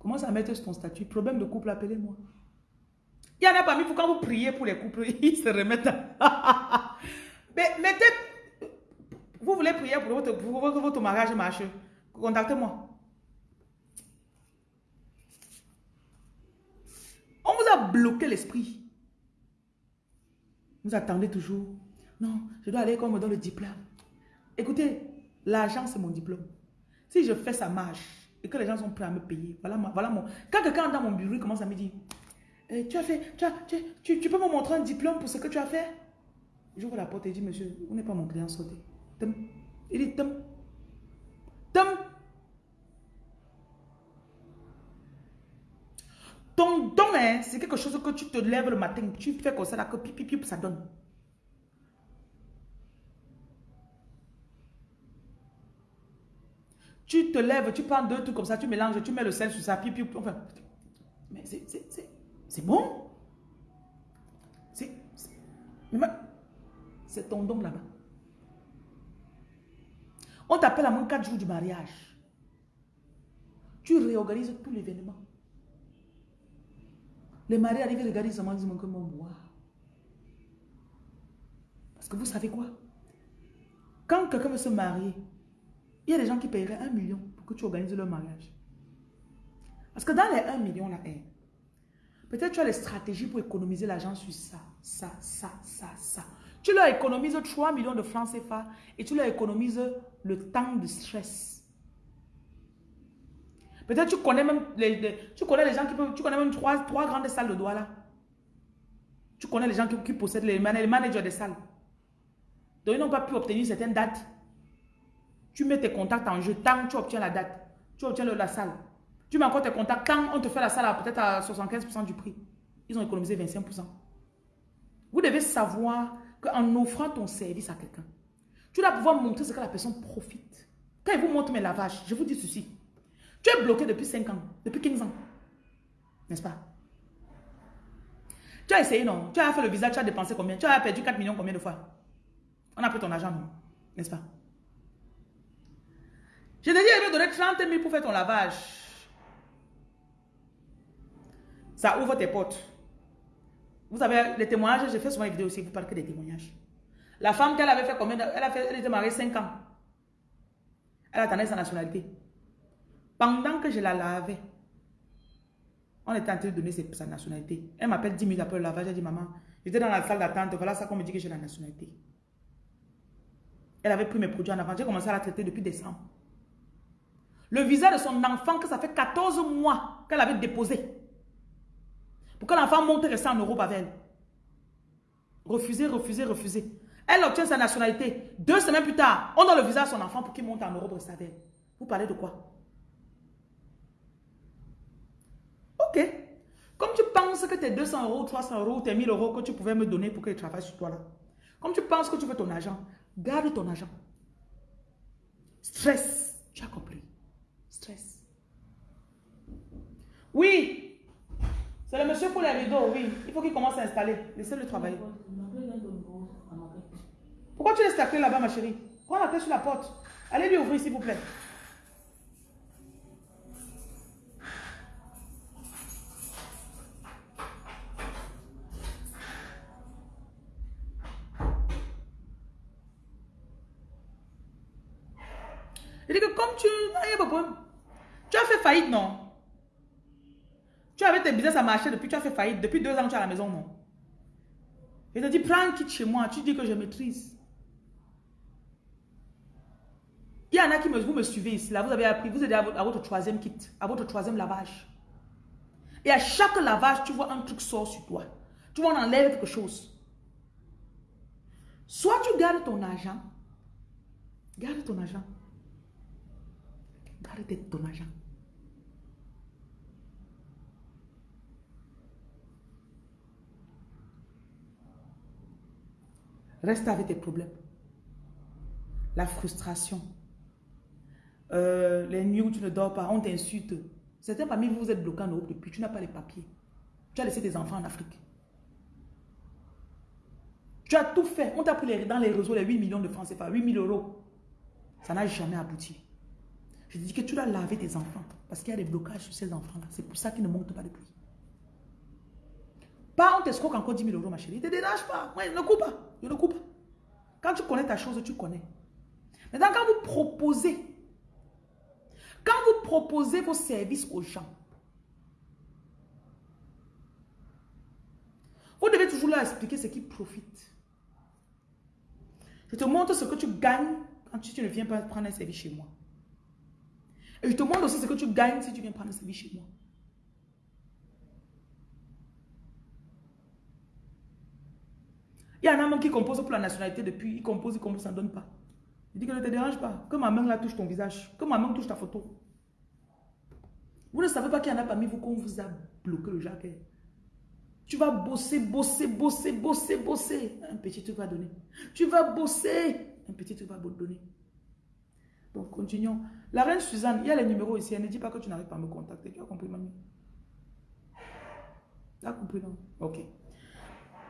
Commence à mettre ton statut. Problème de couple, appelez-moi. Il y en a parmi vous, quand vous priez pour les couples, ils se remettent. Mais mettez. Vous voulez prier pour votre, pour votre mariage marche. Contactez-moi. On vous a bloqué l'esprit. Vous attendez toujours. Non, je dois aller comme me donne le diplôme. Écoutez, l'argent, c'est mon diplôme. Si je fais sa marche et que les gens sont prêts à me payer, voilà, voilà mon... Quand quelqu'un dans mon bureau commence à me dire, eh, tu as fait, tu, as, tu, tu, peux me montrer un diplôme pour ce que tu as fait? J'ouvre la porte et dis, monsieur, vous n'êtes pas mon client, sautez. Il dit, tom. Tom. Ton don, hein, c'est quelque chose que tu te lèves le matin, tu fais comme ça, là, que pipi, pipi, ça donne. Tu te lèves, tu prends deux trucs comme ça, tu mélanges, tu mets le sel sur ça, pipi, enfin. Mais c'est bon. C'est. Ton don là-bas. On t'appelle à moins 4 jours du mariage. Tu réorganises tout l'événement. Les mariés arrivent et regardent seulement, disent mon bois. Parce que vous savez quoi? Quand quelqu'un veut se marier, il y a des gens qui paieraient un million pour que tu organises leur mariage. Parce que dans les 1 million là, hein, peut-être tu as les stratégies pour économiser l'argent sur ça, ça, ça, ça, ça. Tu leur économises 3 millions de francs CFA et tu leur économises le temps de stress. Peut-être tu connais même les, tu connais les gens qui peuvent, tu connais même trois, trois grandes salles de doigts là. Tu connais les gens qui, possèdent les managers des salles. Donc ils n'ont pas pu obtenir certaines dates. Tu mets tes contacts en jeu, tant tu obtiens la date, tu obtiens la salle. Tu mets encore tes contacts, tant on te fait la salle peut-être à 75% du prix. Ils ont économisé 25%. Vous devez savoir qu'en offrant ton service à quelqu'un, tu dois pouvoir montrer ce que la personne profite. Quand il vous montre mes lavages, je vous dis ceci. Tu es bloqué depuis 5 ans, depuis 15 ans. N'est-ce pas? Tu as essayé, non? Tu as fait le visa, tu as dépensé combien? Tu as perdu 4 millions combien de fois? On a pris ton argent, non? N'est-ce pas? Je te dis, il va donner 30 000 pour faire ton lavage. Ça ouvre tes portes. Vous savez, les témoignages, j'ai fait souvent une vidéo aussi, vous parlez que des témoignages. La femme qu'elle avait fait combien Elle a fait, elle était mariée 5 ans. Elle attendait sa nationalité. Pendant que je la lavais, on était en train de donner sa nationalité. Elle m'appelle 10 minutes après le lavage, elle dit, maman, j'étais dans la salle d'attente, voilà ça qu'on me dit que j'ai la nationalité. Elle avait pris mes produits en avant, j'ai commencé à la traiter depuis décembre. Le visa de son enfant, que ça fait 14 mois qu'elle avait déposé. Pour que l'enfant monte et en Europe avec elle. Refusé, refusé, refusé. Elle obtient sa nationalité. Deux semaines plus tard, on donne le visa à son enfant pour qu'il monte en Europe et avec elle. Vous parlez de quoi? Ok. Comme tu penses que tes 200 euros, 300 euros, tes 1000 euros que tu pouvais me donner pour que travaille sur toi là. Comme tu penses que tu veux ton argent, garde ton argent. Stress. Tu as compris. Stress. Oui. C'est le monsieur pour les rideaux, oui. Il faut qu'il commence à installer. Laissez-le travailler. Pourquoi tu laisses ta clé là-bas, ma chérie? Prends la clé sur la porte. Allez lui ouvrir, s'il vous plaît. Il dit que comme tu... Tu as fait faillite, non? Tu tes business à marcher depuis, tu as fait faillite. Depuis deux ans, tu es à la maison, non? Il te dit, prends kit chez moi. Tu dis que je maîtrise. Il y en a qui me, vous me suivez ici. Là, vous avez appris, vous êtes à votre, à votre troisième kit, à votre troisième lavage. Et à chaque lavage, tu vois un truc sort sur toi. Tu vois, on enlève quelque chose. Soit tu gardes ton argent. Garde ton argent. Garde ton argent. Reste avec tes problèmes. La frustration. Euh, les nuits où tu ne dors pas, on t'insulte. Certains parmi vous, vous êtes bloqués en Europe depuis, tu n'as pas les papiers. Tu as laissé tes enfants en Afrique. Tu as tout fait. On t'a pris dans les réseaux les 8 millions de francs CFA, 8 000 euros. Ça n'a jamais abouti. Je dis que tu dois laver tes enfants. Parce qu'il y a des blocages sur ces enfants-là. C'est pour ça qu'ils ne montent pas de. Pas on t'escroque encore 10 000 euros, ma chérie. Ne te dérange pas. Ne coupe pas. Je ne coupe pas. Quand tu connais ta chose, tu connais. Maintenant, quand vous proposez, quand vous proposez vos services aux gens, vous devez toujours leur expliquer ce qui profite. Je te montre ce que tu gagnes quand tu, ne viens pas prendre un service chez moi. Et je te montre aussi ce que tu gagnes si tu viens prendre un service chez moi. Il y en a même qui composent pour la nationalité depuis, ils composent, ils composent, ça ne donne pas. Il dit que ne te dérange pas. Que ma main là touche ton visage. Que ma main touche ta photo. Vous ne savez pas qu'il y en a parmi vous qu'on vous a bloqué le jacques. Tu vas bosser, bosser, bosser, bosser, bosser. Un petit truc va donner. Tu vas bosser. Un petit truc va donner. Donc, continuons. La reine Suzanne, il y a les numéros ici. Elle ne dit pas que tu n'arrives pas à me contacter. Tu as compris, mamie? Tu as compris, non? Ok.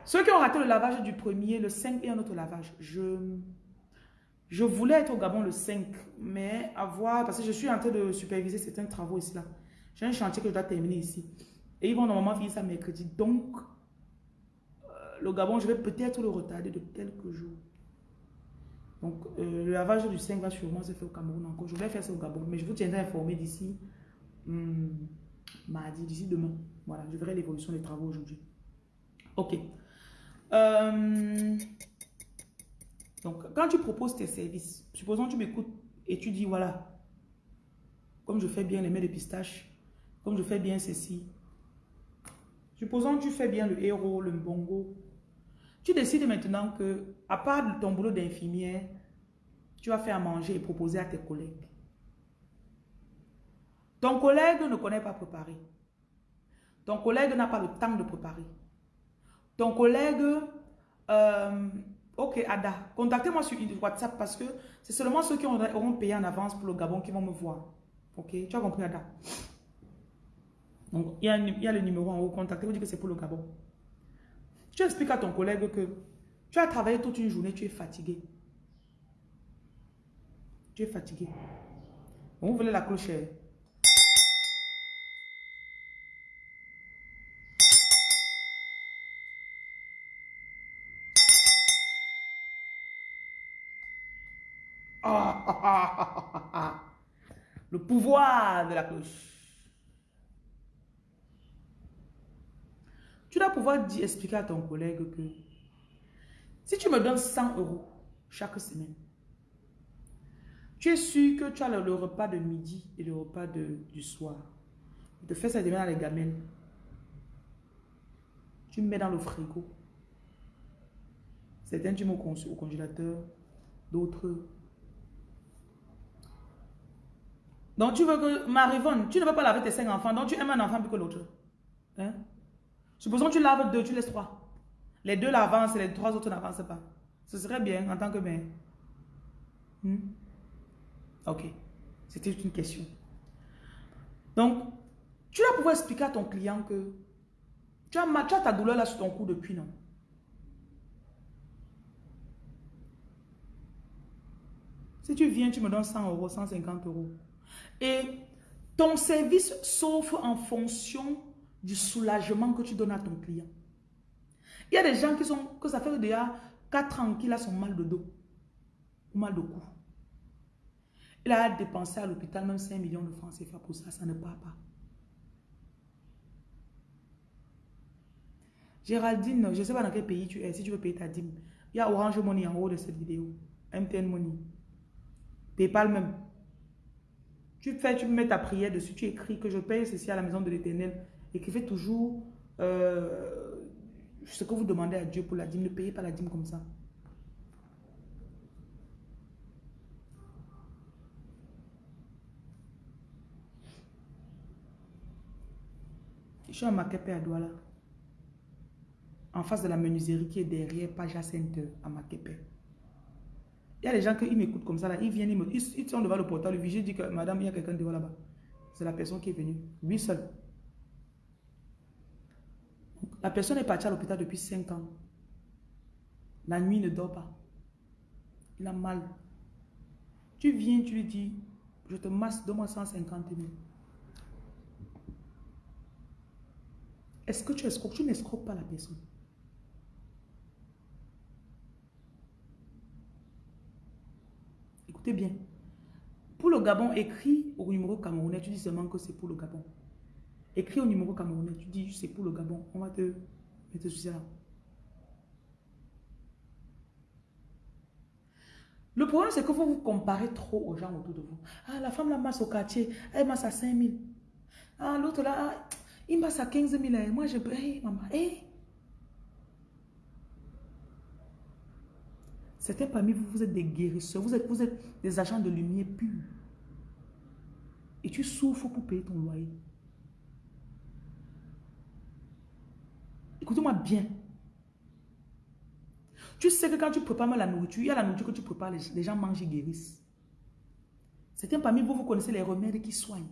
Ceux qui ont raté le lavage du premier, le 5 et un autre lavage, je, je voulais être au Gabon le 5, mais avoir, parce que je suis en train de superviser certains travaux ici là. J'ai un chantier que je dois terminer ici. Et ils vont normalement finir ça mercredi. Donc, euh, le Gabon, je vais peut-être le retarder de quelques jours. Donc, euh, le lavage du 5 va sûrement se faire au Cameroun encore. Je vais faire ça au Gabon, mais je vous tiendrai informé d'ici hmm, mardi, d'ici demain. Voilà, je verrai l'évolution des travaux aujourd'hui. Ok. Euh, donc, quand tu proposes tes services, supposons que tu m'écoutes et tu dis, voilà, comme je fais bien les mets de pistache, comme je fais bien ceci, supposons que tu fais bien le héros, le bongo, tu décides maintenant que, à part ton boulot d'infirmière, tu vas faire manger et proposer à tes collègues. Ton collègue ne connaît pas préparer. Ton collègue n'a pas le temps de préparer. Ton collègue, euh, ok Ada, contactez-moi sur WhatsApp parce que c'est seulement ceux qui auront payé en avance pour le Gabon qui vont me voir. Ok, tu as compris Ada? Donc, il y, a, le numéro en haut, contactez-vous, dites que c'est pour le Gabon. Tu expliques à ton collègue que tu as travaillé toute une journée, tu es fatigué. Tu es fatigué. vous voulez la clochette Le pouvoir de la cloche. Tu dois pouvoir dire, expliquer à ton collègue que si tu me donnes 100 euros chaque semaine, tu es sûr que tu as le, repas de midi et le repas de, du soir. Tu te fais ça demain dans les gamelles. Tu mets dans le frigo. Certains, tu mets au congélateur. D'autres, Donc tu veux que, Marivonne, tu ne veux pas laver tes cinq enfants, donc tu aimes un enfant plus que l'autre. Hein? Supposons que tu laves deux, tu laisses trois. Les deux l'avancent et les trois autres n'avancent pas. Ce serait bien en tant que mère. Hmm? Ok. C'était une question. Donc, tu vas pouvoir expliquer à ton client que Tu as, tu as ta douleur là sur ton cou depuis, non? Si tu viens, tu me donnes 100 euros, 150 euros. Et ton service s'offre en fonction du soulagement que tu donnes à ton client. Il y a des gens qui sont, que ça fait déjà 4 ans qu'il a son mal de dos, ou mal de cou. Il a dépensé à l'hôpital même 5 millions de francs CFA pour ça, ça ne part pas. Géraldine, je ne sais pas dans quel pays tu es, si tu veux payer ta dîme. Il y a Orange Money en haut de cette vidéo. MTN Money. Paypal même. Tu fais, tu mets ta prière dessus, tu écris que je paye ceci à la maison de l'éternel. Écrivez toujours euh, ce que vous demandez à Dieu pour la dîme. Ne payez pas la dîme comme ça. Je suis à Makepe à Douala. En face de la menuiserie qui est derrière Paja Center à Makepe. Il y a des gens qui m'écoutent comme ça, là, ils viennent, ils, me, ils, sont devant le portail, le vigile dit que madame, il y a quelqu'un devant là-bas. C'est la personne qui est venue, lui seul. La personne est partie à l'hôpital depuis 5 ans. La nuit ne dort pas. Il a mal. Tu viens, tu lui dis, je te masse, donne-moi 150 000. Est-ce que tu escroques? Tu n'escroques pas la personne. Écoutez bien. Pour le Gabon, écris au numéro camerounais, tu dis seulement que c'est pour le Gabon. Écris au numéro camerounais, tu dis c'est pour le Gabon. On va te mettre sur ça. Le problème, c'est que vous vous comparez trop aux gens autour de vous. Ah, la femme la masse au quartier, elle masse à 5 000. Ah, l'autre là, ah, il masse à 15 000. Et moi, je... Hey, maman. Certains parmi vous, vous êtes des guérisseurs, vous êtes, vous êtes des agents de lumière purs. Et tu souffres pour payer ton loyer. Écoutez-moi bien. Tu sais que quand tu prépares la nourriture, il y a la nourriture que tu prépares, les gens mangent et guérissent. Certains parmi vous, vous connaissez les remèdes qui soignent.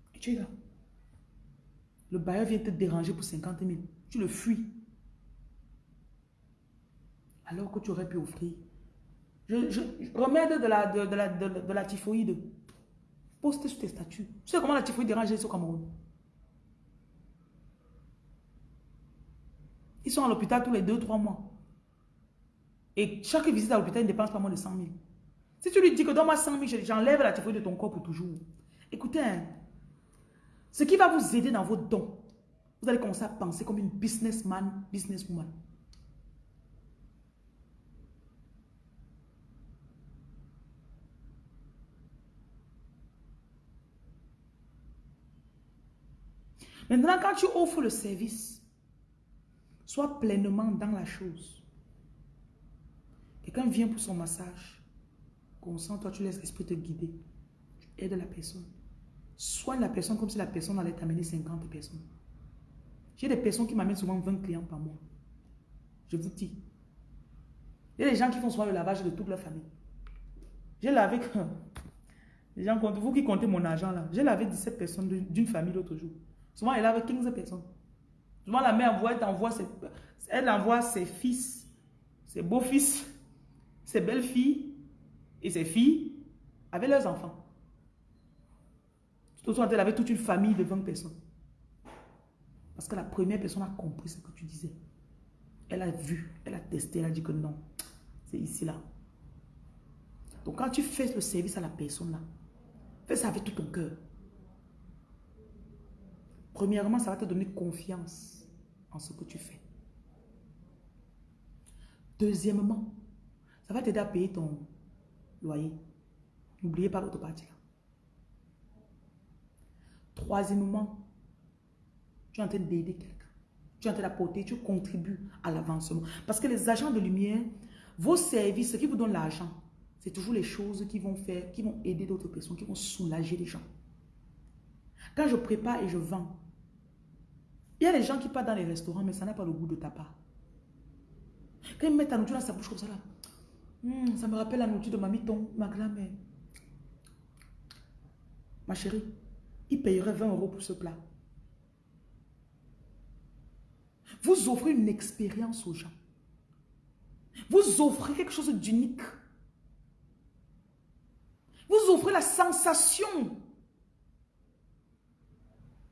Et tu es là. Le bailleur vient te déranger pour 50 000. Tu le fuis. Alors que tu aurais pu offrir. Remède de la, de, typhoïde. Poste sur tes statuts. Tu sais comment la typhoïde dérange les au Cameroun? Ils sont à l'hôpital tous les 2-3 mois. Et chaque visite à l'hôpital, ils ne dépensent pas moins de 100 000. Si tu lui dis que donne-moi 100 000, j'enlève la typhoïde de ton corps pour toujours. Écoutez, hein, ce qui va vous aider dans vos dons, vous allez commencer à penser comme une businessman, businesswoman. Maintenant, quand tu offres le service, sois pleinement dans la chose. Quelqu'un vient pour son massage. Concentre-toi, tu laisses l'esprit te guider. Tu aides la personne. Soigne la personne comme si la personne allait t'amener 50 personnes. J'ai des personnes qui m'amènent souvent 20 clients par mois. Je vous dis. Il y a des gens qui font souvent le lavage de toute leur famille. J'ai lavé... Gens vous qui comptez mon argent là, j'ai lavé 17 personnes d'une famille l'autre jour. Souvent, elle avait 15 personnes. Souvent, la mère envoie, elle ses, elle envoie ses fils, ses beaux-fils, ses belles-filles et ses filles avec leurs enfants. Tout elle avait toute une famille de 20 personnes. Parce que la première personne a compris ce que tu disais. Elle a vu, elle a testé, elle a dit que non, c'est ici là. Donc quand tu fais le service à la personne là, fais ça avec tout ton cœur. Premièrement, ça va te donner confiance en ce que tu fais. Deuxièmement, ça va t'aider à payer ton loyer. N'oubliez pas l'autre partie là. Troisièmement, tu es en train d'aider quelqu'un. Tu es en train d'apporter, tu contribues à l'avancement. Parce que les agents de lumière, vos services, ce qui vous donne l'argent, c'est toujours les choses qui vont faire, qui vont aider d'autres personnes, qui vont soulager les gens. Quand je prépare et je vends, il y a des gens qui partent dans les restaurants, mais ça n'a pas le goût de ta part. Quand il met ta nourriture dans sa bouche comme ça là, hum, ça me rappelle la nourriture de ma miton, ma grand-mère. Ma chérie, il payerait 20 euros pour ce plat. Vous offrez une expérience aux gens. Vous offrez quelque chose d'unique. Vous offrez la sensation.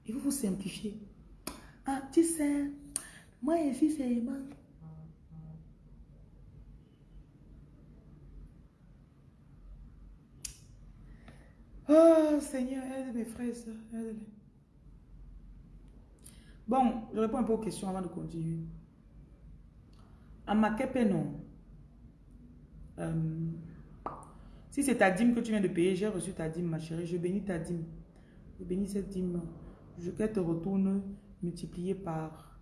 Et vous vous simplifiez. Ah, tu sais, moi ici, c'est. Oh Seigneur, aide mes frères et sœurs, Bon, je réponds un peu aux questions avant de continuer. À Makepe, non. Euh, si c'est ta dîme que tu viens de payer, j'ai reçu ta dîme, ma chérie. Je bénis ta dîme. Je bénis cette dîme. Je qu'elle te retourne multiplié par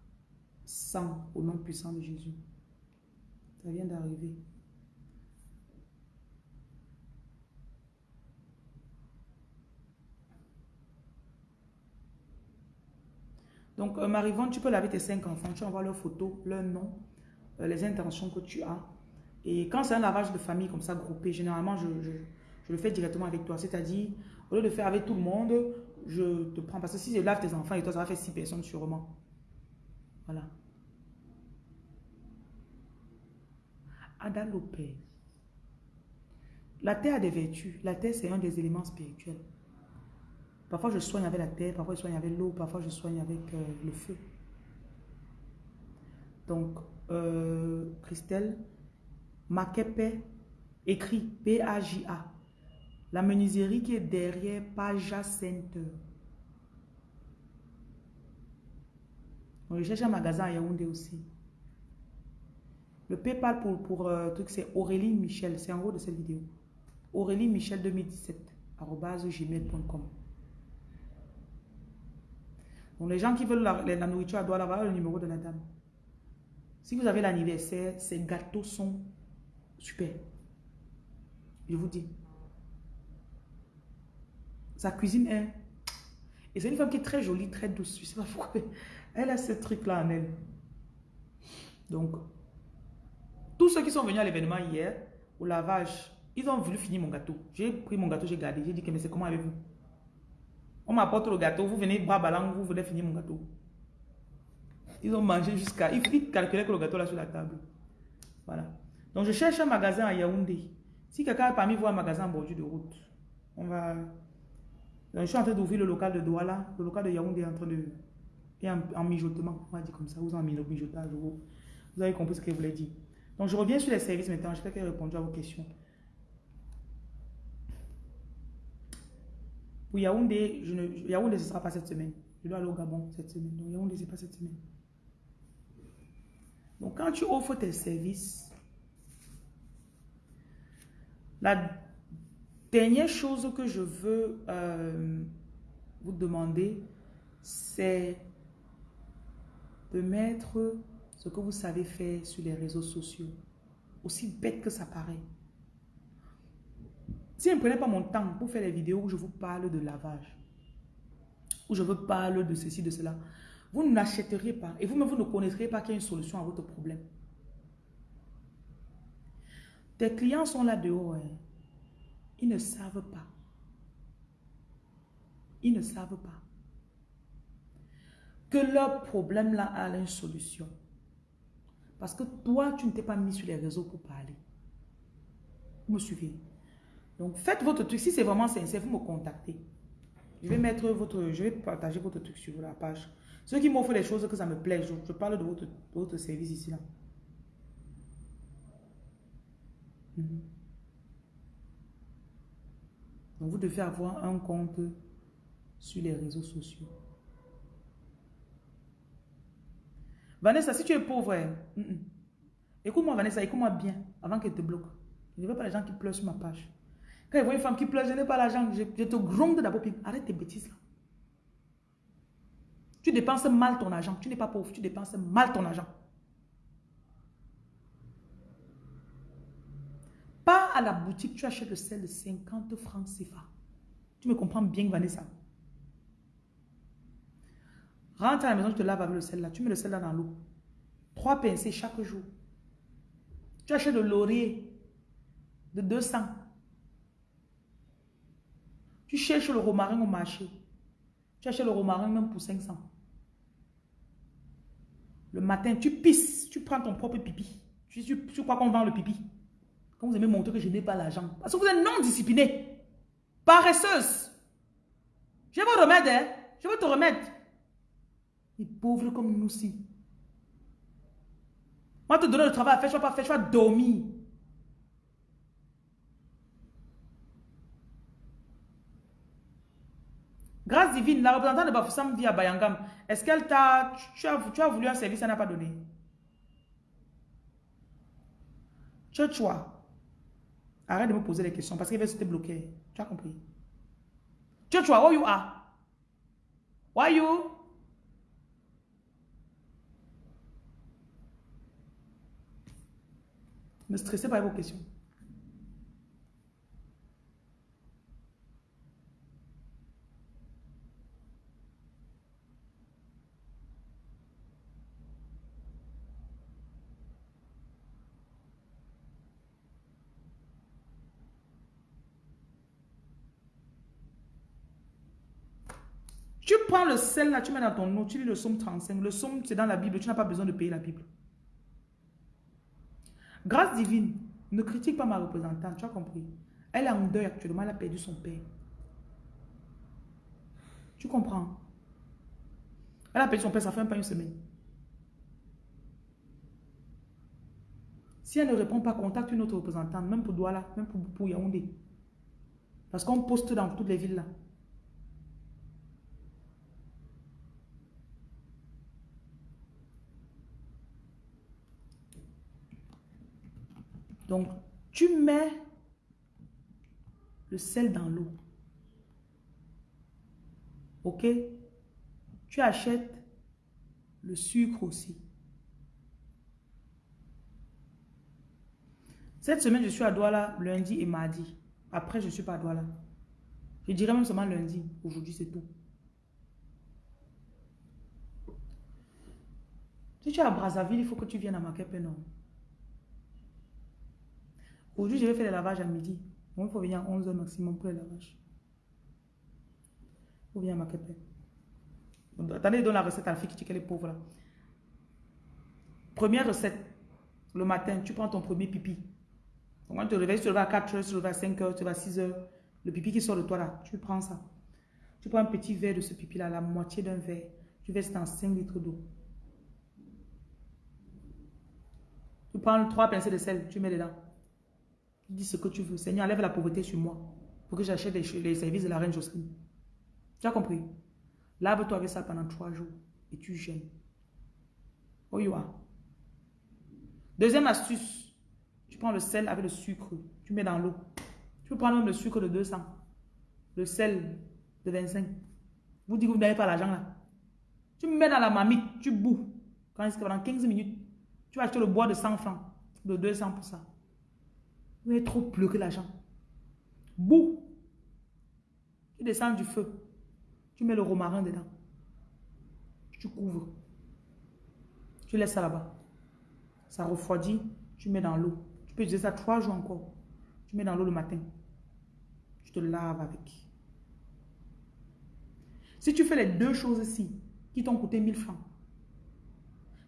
100 au nom puissant de Jésus. Ça vient d'arriver. Donc, euh, Marivonne, tu peux laver tes cinq enfants, tu envoies leurs photos, leur nom, euh, les intentions que tu as. Et quand c'est un lavage de famille comme ça, groupé, généralement, je, le fais directement avec toi. C'est-à-dire, au lieu de faire avec tout le monde, je te prends. Parce que si je lave tes enfants et toi, ça va faire six personnes sûrement. Voilà. Ada Lopez. La terre a des vertus. La terre, c'est un des éléments spirituels. Parfois, je soigne avec la terre, parfois, je soigne avec l'eau, parfois, je soigne avec euh, le feu. Donc, euh, Christelle, Makepe, écrit P-A-J-A. La menuiserie qui est derrière Paja Center. On cherche un magasin à Yaoundé aussi. Le PayPal pour, pour euh, truc, c'est Aurélie Michel. C'est en haut de cette vidéo. Aurélie Michel 2017 gmail.com. Les gens qui veulent la, nourriture doivent avoir le numéro de la dame. Si vous avez l'anniversaire, ces gâteaux sont super. Je vous dis. Sa cuisine est... Et c'est une femme qui est très jolie, très douce. Je ne sais pas pourquoi. Elle a ce truc-là en elle. Donc, tous ceux qui sont venus à l'événement hier, au lavage, ils ont voulu finir mon gâteau. J'ai pris mon gâteau, j'ai gardé. J'ai dit mais c'est comment avec vous? On m'apporte le gâteau, vous venez bras ballants, vous voulez finir mon gâteau. Ils ont mangé jusqu'à... Ils calculaient que le gâteau là sur la table. Voilà. Donc je cherche un magasin à Yaoundé. Si quelqu'un parmi vous a un magasin en bordure de route, on va... Je suis en train d'ouvrir le local de Douala. Le local de Yaoundé est en train de... Et en, mijotement, on va dire comme ça, vous en mijotage. Vous, avez compris ce que je voulais dire. Donc je reviens sur les services maintenant. J'espère que j'ai répondu à vos questions. Pour Yaoundé, je ne, Yaoundé, ce sera pas cette semaine. Je dois aller au Gabon cette semaine. Donc Yaoundé, ce pas cette semaine. Donc quand tu offres tes services, la dernière chose que je veux euh, vous demander, c'est de mettre ce que vous savez faire sur les réseaux sociaux. Aussi bête que ça paraît. Si je ne prenais pas mon temps pour faire les vidéos où je vous parle de lavage, où je vous parle de ceci, de cela, vous n'achèteriez pas et vous-même vous ne connaîtriez pas qu'il y a une solution à votre problème. Tes clients sont là dehors. Hein. Ils ne savent pas. Ils ne savent pas que leur problème là a une solution. Parce que toi, tu ne t'es pas mis sur les réseaux pour parler. Vous me suivez? Donc, faites votre truc. Si c'est vraiment sincère, vous me contactez. Je vais mettre votre, je vais partager votre truc sur la page. Ceux qui m'offrent les choses que ça me plaît, je, parle de votre, votre, service ici. Mhm. Donc, vous devez avoir un compte sur les réseaux sociaux. Vanessa, si tu es pauvre, hein, écoute-moi Vanessa, écoute-moi bien avant qu'elle te bloque. Je ne veux pas les gens qui pleurent sur ma page. Quand je vois une femme qui pleure, je n'ai pas l'argent, je, te gronde d'abord. Arrête tes bêtises là. Tu dépenses mal ton argent. Tu n'es pas pauvre, tu dépenses mal ton argent. Pas à la boutique, tu achètes le sel de 50 francs CFA. Tu me comprends bien, Vanessa. Rentre à la maison, je te lave avec le sel là. Tu mets le sel là dans l'eau. Trois pincées chaque jour. Tu achètes le laurier de 200. Tu cherches le romarin au marché. Tu achètes le romarin même pour 500. Le matin, tu pisses, tu prends ton propre pipi. Tu, tu, tu crois qu'on vend le pipi? Quand vous aimez montrer que je n'ai pas l'argent. Parce que vous êtes non discipliné. Paresseuse. Je vous remettre, hein. Je vais te remettre. Les pauvres comme nous aussi. Moi, te donner le travail à faire, je ne vais pas faire, je vais dormir. Grâce divine, la représentante de Bafoussam vit à Bayangam. Est-ce qu'elle t'a... Tu as, tu as voulu un service, elle n'a pas donné? Churchwa. Arrête de me poser des questions parce qu'il va se bloquer. Tu as compris? Churchwa, where you are? Why you? Ne stressez pas avec vos questions. Tu prends le sel là, tu mets dans ton eau, tu lis le somme 35. Le somme, c'est dans la Bible, tu n'as pas besoin de payer la Bible. Grâce divine, ne critique pas ma représentante, tu as compris? Elle est en deuil actuellement, elle a perdu son père. Tu comprends? Elle a perdu son père, ça fait même pas une semaine. Si elle ne répond pas, contacte une autre représentante, même pour Douala, même pour, pour Yaoundé. Parce qu'on poste dans toutes les villes là. Donc, tu mets le sel dans l'eau. Ok? Tu achètes le sucre aussi. Cette semaine, je suis à Douala lundi et mardi. Après, je ne suis pas à Douala. Je dirais même seulement lundi. Aujourd'hui, c'est tout. Si tu es à Brazzaville, il faut que tu viennes à Makepe, non? Aujourd'hui, je vais faire le lavage à midi. il faut venir à 11h maximum pour le lavage. Faut venir à Makepe. Attendez, donne la recette à la fille qui dit qu'elle est pauvre là. Première recette. Le matin, tu prends ton premier pipi. Donc, quand tu te réveilles, tu te lèves à 4h, tu te lèves à 5h, tu te lèves à 6h. Le pipi qui sort de toi là, tu prends ça. Tu prends un petit verre de ce pipi là, la moitié d'un verre. Tu verses dans 5 litres d'eau. Tu prends 3 pincées de sel, tu mets dedans. Tu dis ce que tu veux. Seigneur, enlève la pauvreté sur moi pour que j'achète les, services de la reine Jocelyne. Tu as compris? Lave-toi avec ça pendant 3 jours et tu gênes. Oh, you are. Deuxième astuce, tu prends le sel avec le sucre, tu mets dans l'eau. Tu peux prendre même le sucre de 200, le sel de 25. Vous dites que vous n'avez pas l'argent là. Tu mets dans la mamite, tu boues. Quand pendant 15 minutes, tu vas acheter le bois de 100 francs, de 200 pour ça. Vous avez trop pleuré l'argent. Bouh. Tu descends du feu. Tu mets le romarin dedans. Tu couvres. Tu laisses ça là-bas. Ça refroidit. Tu mets dans l'eau. Tu peux utiliser ça trois jours encore. Tu mets dans l'eau le matin. Tu te laves avec. Si tu fais les deux choses ici, qui t'ont coûté 1000 francs,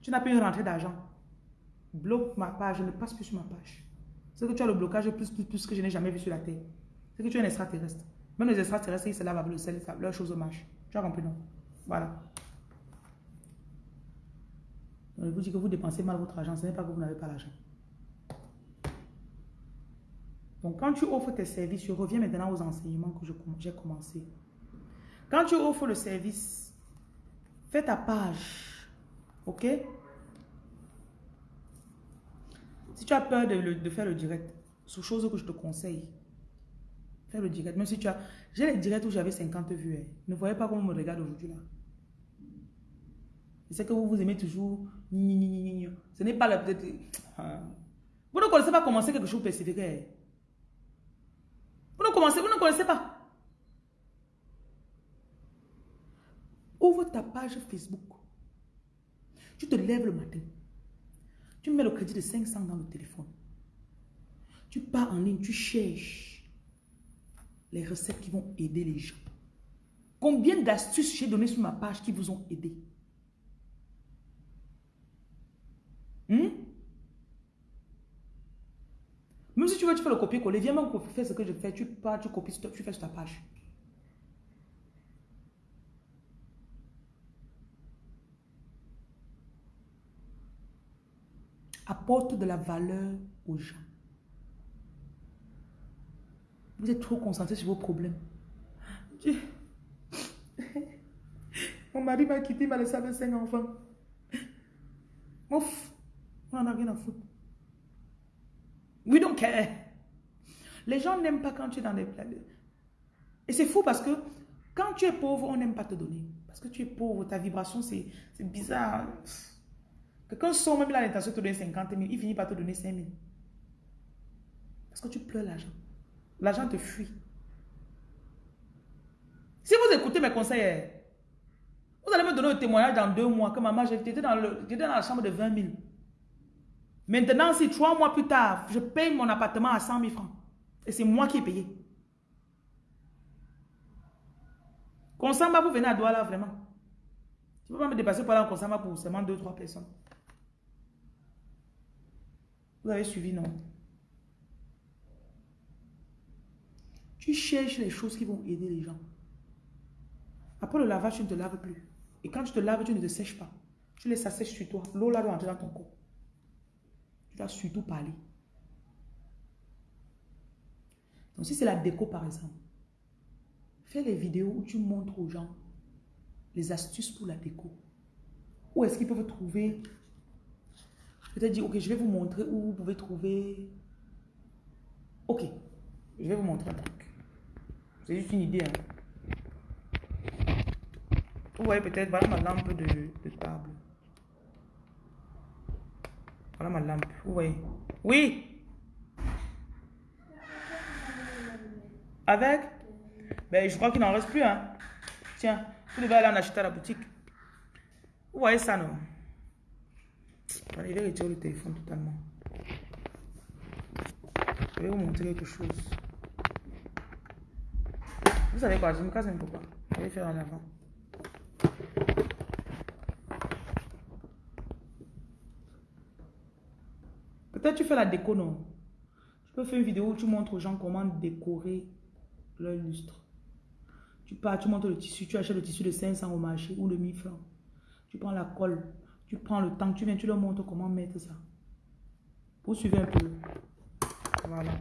tu n'as pas une rentrée d'argent. Bloque ma page, je ne passe plus sur ma page. C'est que tu as le blocage plus, plus, plus que je n'ai jamais vu sur la Terre. C'est que tu es un extraterrestre. Même les extraterrestres, ils se lavent avec le sel, leur chose marche. Tu as compris, non? Voilà. Donc, je vous dis que vous dépensez mal votre argent, ce n'est pas que vous n'avez pas l'argent. Donc, quand tu offres tes services, je reviens maintenant aux enseignements que j'ai commencé. Quand tu offres le service, fais ta page. OK? Si tu as peur de, faire le direct, c'est chose que je te conseille. Fais le direct. Même si tu as... J'ai les directs où j'avais 50 vues. Hein. Ne voyez pas comment on me regarde aujourd'hui là. Je sais que vous vous aimez toujours. Ce n'est pas la... Ah. Vous ne connaissez pas commencer quelque chose de spécifique. Hein. Vous ne commencez, vous ne connaissez pas. Ouvre ta page Facebook. Tu te lèves le matin. Tu mets le crédit de 500 dans le téléphone. Tu pars en ligne, tu cherches les recettes qui vont aider les gens. Combien d'astuces j'ai donné sur ma page qui vous ont aidé? Hmm? Même si tu veux, tu fais le copier-coller. Viens même faire ce que je fais. Tu pars, tu copies, tu fais sur ta page. Apporte de la valeur aux gens. Vous êtes trop concentré sur vos problèmes. Mon mari m'a quitté, il m'a laissé avec cinq enfants. Ouf, on en a rien à foutre. We don't care. Les gens n'aiment pas quand tu es dans des... Et c'est fou parce que quand tu es pauvre, on n'aime pas te donner. Parce que tu es pauvre, ta vibration, c'est bizarre. Quelqu'un sort même l'intention de te donner 50 000, il finit par te donner 5 000. Parce que tu pleures l'argent. L'argent te fuit. Si vous écoutez mes conseils, vous allez me donner un témoignage dans deux mois que maman, j'étais dans, dans la chambre de 20 000. Maintenant, si trois mois plus tard, je paye mon appartement à 100 000 francs, et c'est moi qui ai payé. Consamba, vous venez à Douala, vraiment. Tu ne peux pas me dépasser pour aller en Consamba pour seulement deux, trois personnes. Avez suivi, non? Tu cherches les choses qui vont aider les gens. Après le lavage, tu ne te laves plus. Et quand tu te laves, tu ne te sèches pas. Tu laisses ça sèche sur toi. L'eau là doit dans ton corps. Tu dois surtout parler. Donc si c'est la déco par exemple, fais les vidéos où tu montres aux gens les astuces pour la déco. Où est-ce qu'ils peuvent trouver Peut-être dire, ok, je vais vous montrer où vous pouvez trouver... Ok, je vais vous montrer un truc. C'est juste une idée. Hein. Vous voyez peut-être, voilà ma lampe de, de, table. Voilà ma lampe, vous voyez. Oui Avec? Ben, je crois qu'il n'en reste plus, hein. Tiens, vous devez aller en acheter à la boutique. Vous voyez ça, non? Il vais retirer le téléphone totalement. Je vais vous montrer quelque chose. Vous savez quoi, je me casse un peu pas. Je vais faire en avant. Peut-être tu fais la déco, non? Tu peux faire une vidéo où tu montres aux gens comment décorer leur lustre. Tu pars, tu montres le tissu, tu achètes le tissu de 500 au marché ou de 1000 francs. Tu prends la colle, tu prends le temps, tu viens, tu leur montres comment mettre ça. Vous suivez un peu. Voilà.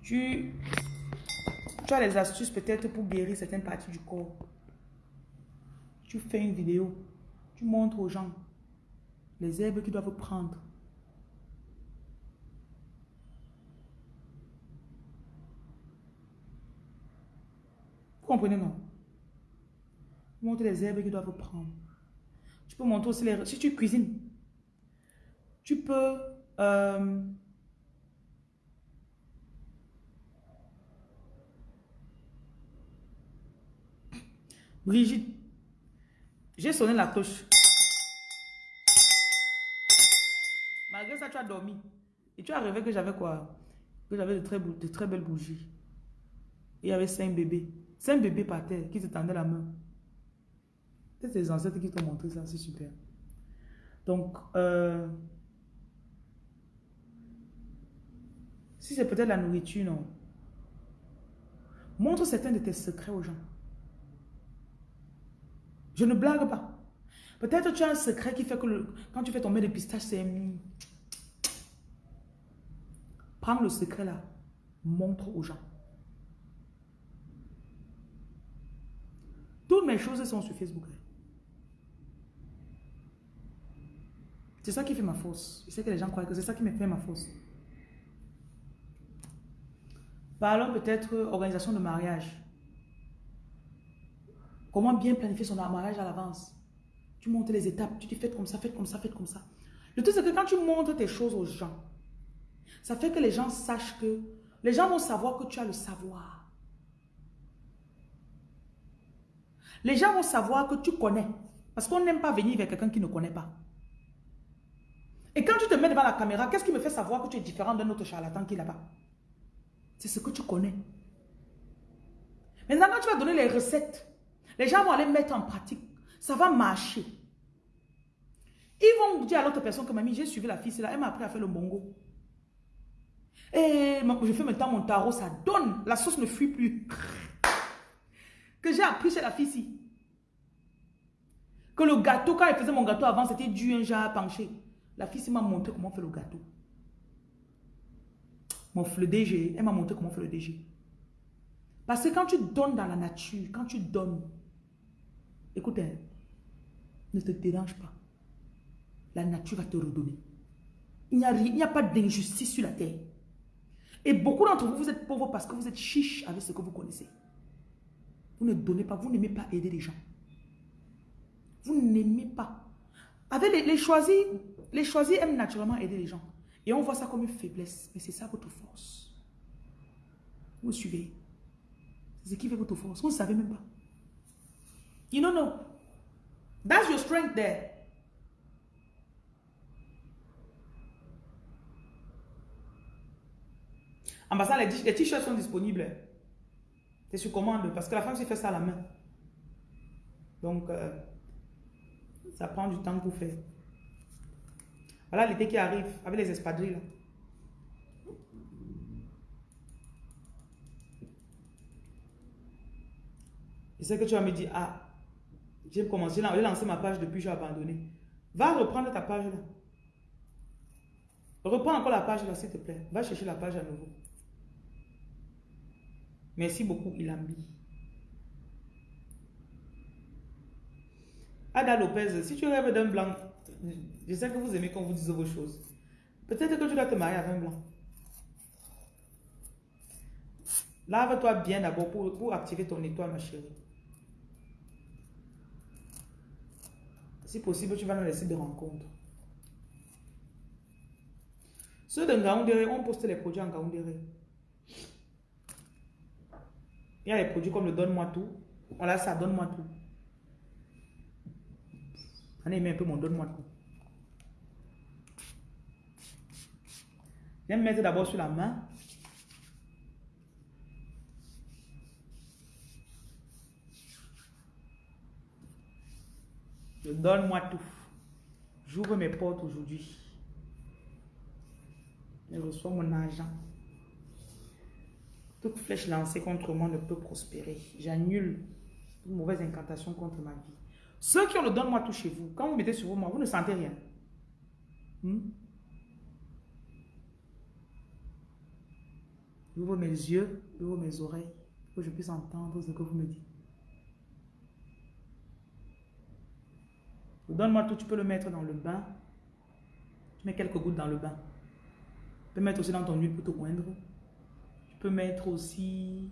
Tu, tu as les astuces peut-être pour guérir certaines parties du corps. Tu fais une vidéo. Tu montres aux gens les herbes qu'ils doivent prendre. Vous comprenez, non? Montre les herbes qu'ils doivent prendre. Tu peux montrer aussi les... Si tu cuisines, tu peux... Euh, Brigitte, j'ai sonné la cloche. Malgré ça, tu as dormi. Et tu as rêvé que j'avais quoi? Que j'avais de très, de très belles bougies. il y avait cinq bébés. Cinq bébés par terre qui se tendaient la main. C'est tes ancêtres qui t'ont montré ça, c'est super. Donc, euh, si c'est peut-être la nourriture, non. Montre certains de tes secrets aux gens. Je ne blague pas. Peut-être tu as un secret qui fait que quand tu fais tomber des pistaches, c'est... Prends le secret là. Montre aux gens. Toutes mes choses sont sur Facebook. C'est ça qui fait ma force. Je sais que les gens croient que c'est ça qui me fait ma force. Parlons peut-être organisation de mariage. Comment bien planifier son mariage à l'avance? Tu montes les étapes, tu dis faites comme ça, faites comme ça, faites comme ça. Le truc c'est que quand tu montres tes choses aux gens, ça fait que les gens sachent que, les gens vont savoir que tu as le savoir. Les gens vont savoir que tu connais. Parce qu'on n'aime pas venir vers quelqu'un qui ne connaît pas. Et quand tu te mets devant la caméra, qu'est-ce qui me fait savoir que tu es différent d'un autre charlatan qui est là-bas? C'est ce que tu connais. Maintenant, quand tu vas donner les recettes, les gens vont aller mettre en pratique. Ça va marcher. Ils vont dire à l'autre personne que mamie, j'ai suivi la fille, là, elle m'a appris à faire le bongo. Et je fais maintenant mon tarot, ça donne. La sauce ne fuit plus. Que j'ai appris chez la fille ici. Que le gâteau, quand elle faisait mon gâteau avant, c'était du un genre penché. La fille m'a montré comment faire le gâteau. Le elle m'a montré comment faire le DG. Parce que quand tu donnes dans la nature, quand tu donnes, écoute, hein, ne te dérange pas. La nature va te redonner. Il n'y a, il a pas d'injustice sur la terre. Et beaucoup d'entre vous, vous êtes pauvres parce que vous êtes chiche avec ce que vous connaissez. Vous ne donnez pas, vous n'aimez pas aider les gens. Vous n'aimez pas. Avec les, les, choisis, les choisis aiment naturellement aider les gens. Et on voit ça comme une faiblesse. Mais c'est ça votre force. Vous suivez. C'est ce qui fait votre force. Vous ne savez même pas. You don't know. That's your strength there. Ambassade, les t-shirts sont disponibles. C'est sur commande parce que la femme s'est fait ça à la main. Donc, euh, ça prend du temps pour faire. Voilà l'été qui arrive avec les espadrilles. Je sais que tu vas me dire, ah, j'ai commencé, j'ai lancé ma page depuis, j'ai abandonné. Va reprendre ta page là. Reprends encore la page là, s'il te plaît. Va chercher la page à nouveau. Merci beaucoup, Ilambi. Ada Lopez, si tu rêves d'un blanc, je sais que vous aimez quand vous dise vos choses. Peut-être que tu dois te marier avec un blanc. Lave-toi bien d'abord pour, pour activer ton étoile, ma chérie. Si possible, tu vas nous laisser de rencontres. Ceux de Ngaoundéré, on poste les produits en Ngaoundéré. Il y a des produits comme le Donne-moi tout. Voilà ça, Donne-moi tout. On a aimé un peu mon Donne-moi tout. Viens me mettre d'abord sur la main. Donne-moi tout. J'ouvre mes portes aujourd'hui. Je reçois mon argent. Toute flèche lancée contre moi ne peut prospérer. J'annule une mauvaise incantation contre ma vie. Ceux qui ont le donne-moi tout chez vous, quand vous mettez sur vous, vous ne sentez rien. Hmm? J'ouvre mes yeux, j'ouvre mes oreilles, pour que je puisse entendre ce que vous me dites. Donne-moi tout, tu peux le mettre dans le bain. Tu mets quelques gouttes dans le bain. Tu peux mettre aussi dans ton huile pour te oindre mettre aussi...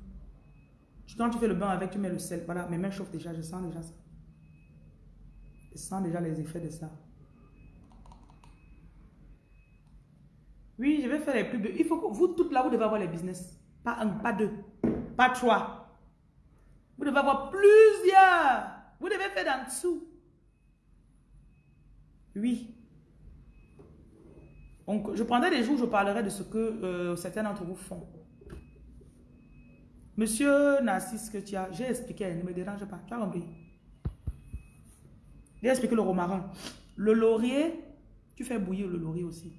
Quand tu fais le bain avec, tu mets le sel. Voilà, mes mains chauffent déjà, je sens déjà ça. Je sens déjà les effets de ça. Oui, je vais faire les plus... Il faut que vous, toutes là, vous devez avoir les business. Pas un, pas deux, pas trois. Vous devez avoir plusieurs. Vous devez faire d'en dessous. Oui. Donc, je prendrai des jours, je parlerai de ce que euh, certains d'entre vous font. Monsieur Narcisse, que tu as, j'ai expliqué, ne me dérange pas. Tu as compris? J'ai expliqué le romarin. Le laurier, tu fais bouillir le laurier aussi.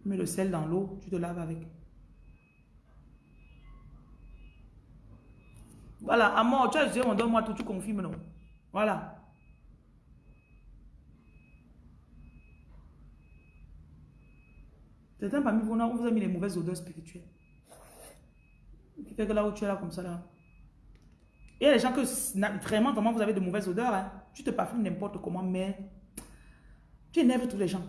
Tu mets le sel dans l'eau, tu te laves avec. Voilà, amour, tu as dit, on donne-moi tout, tu confirmes, non? Voilà. Certains parmi vous, on vous a mis les mauvaises odeurs spirituelles qui fait que là où tu es là comme ça là. Il y a des gens que vraiment, vraiment, vous avez de mauvaises odeurs. Hein. Tu te parfumes n'importe comment, mais tu énerves tous les gens.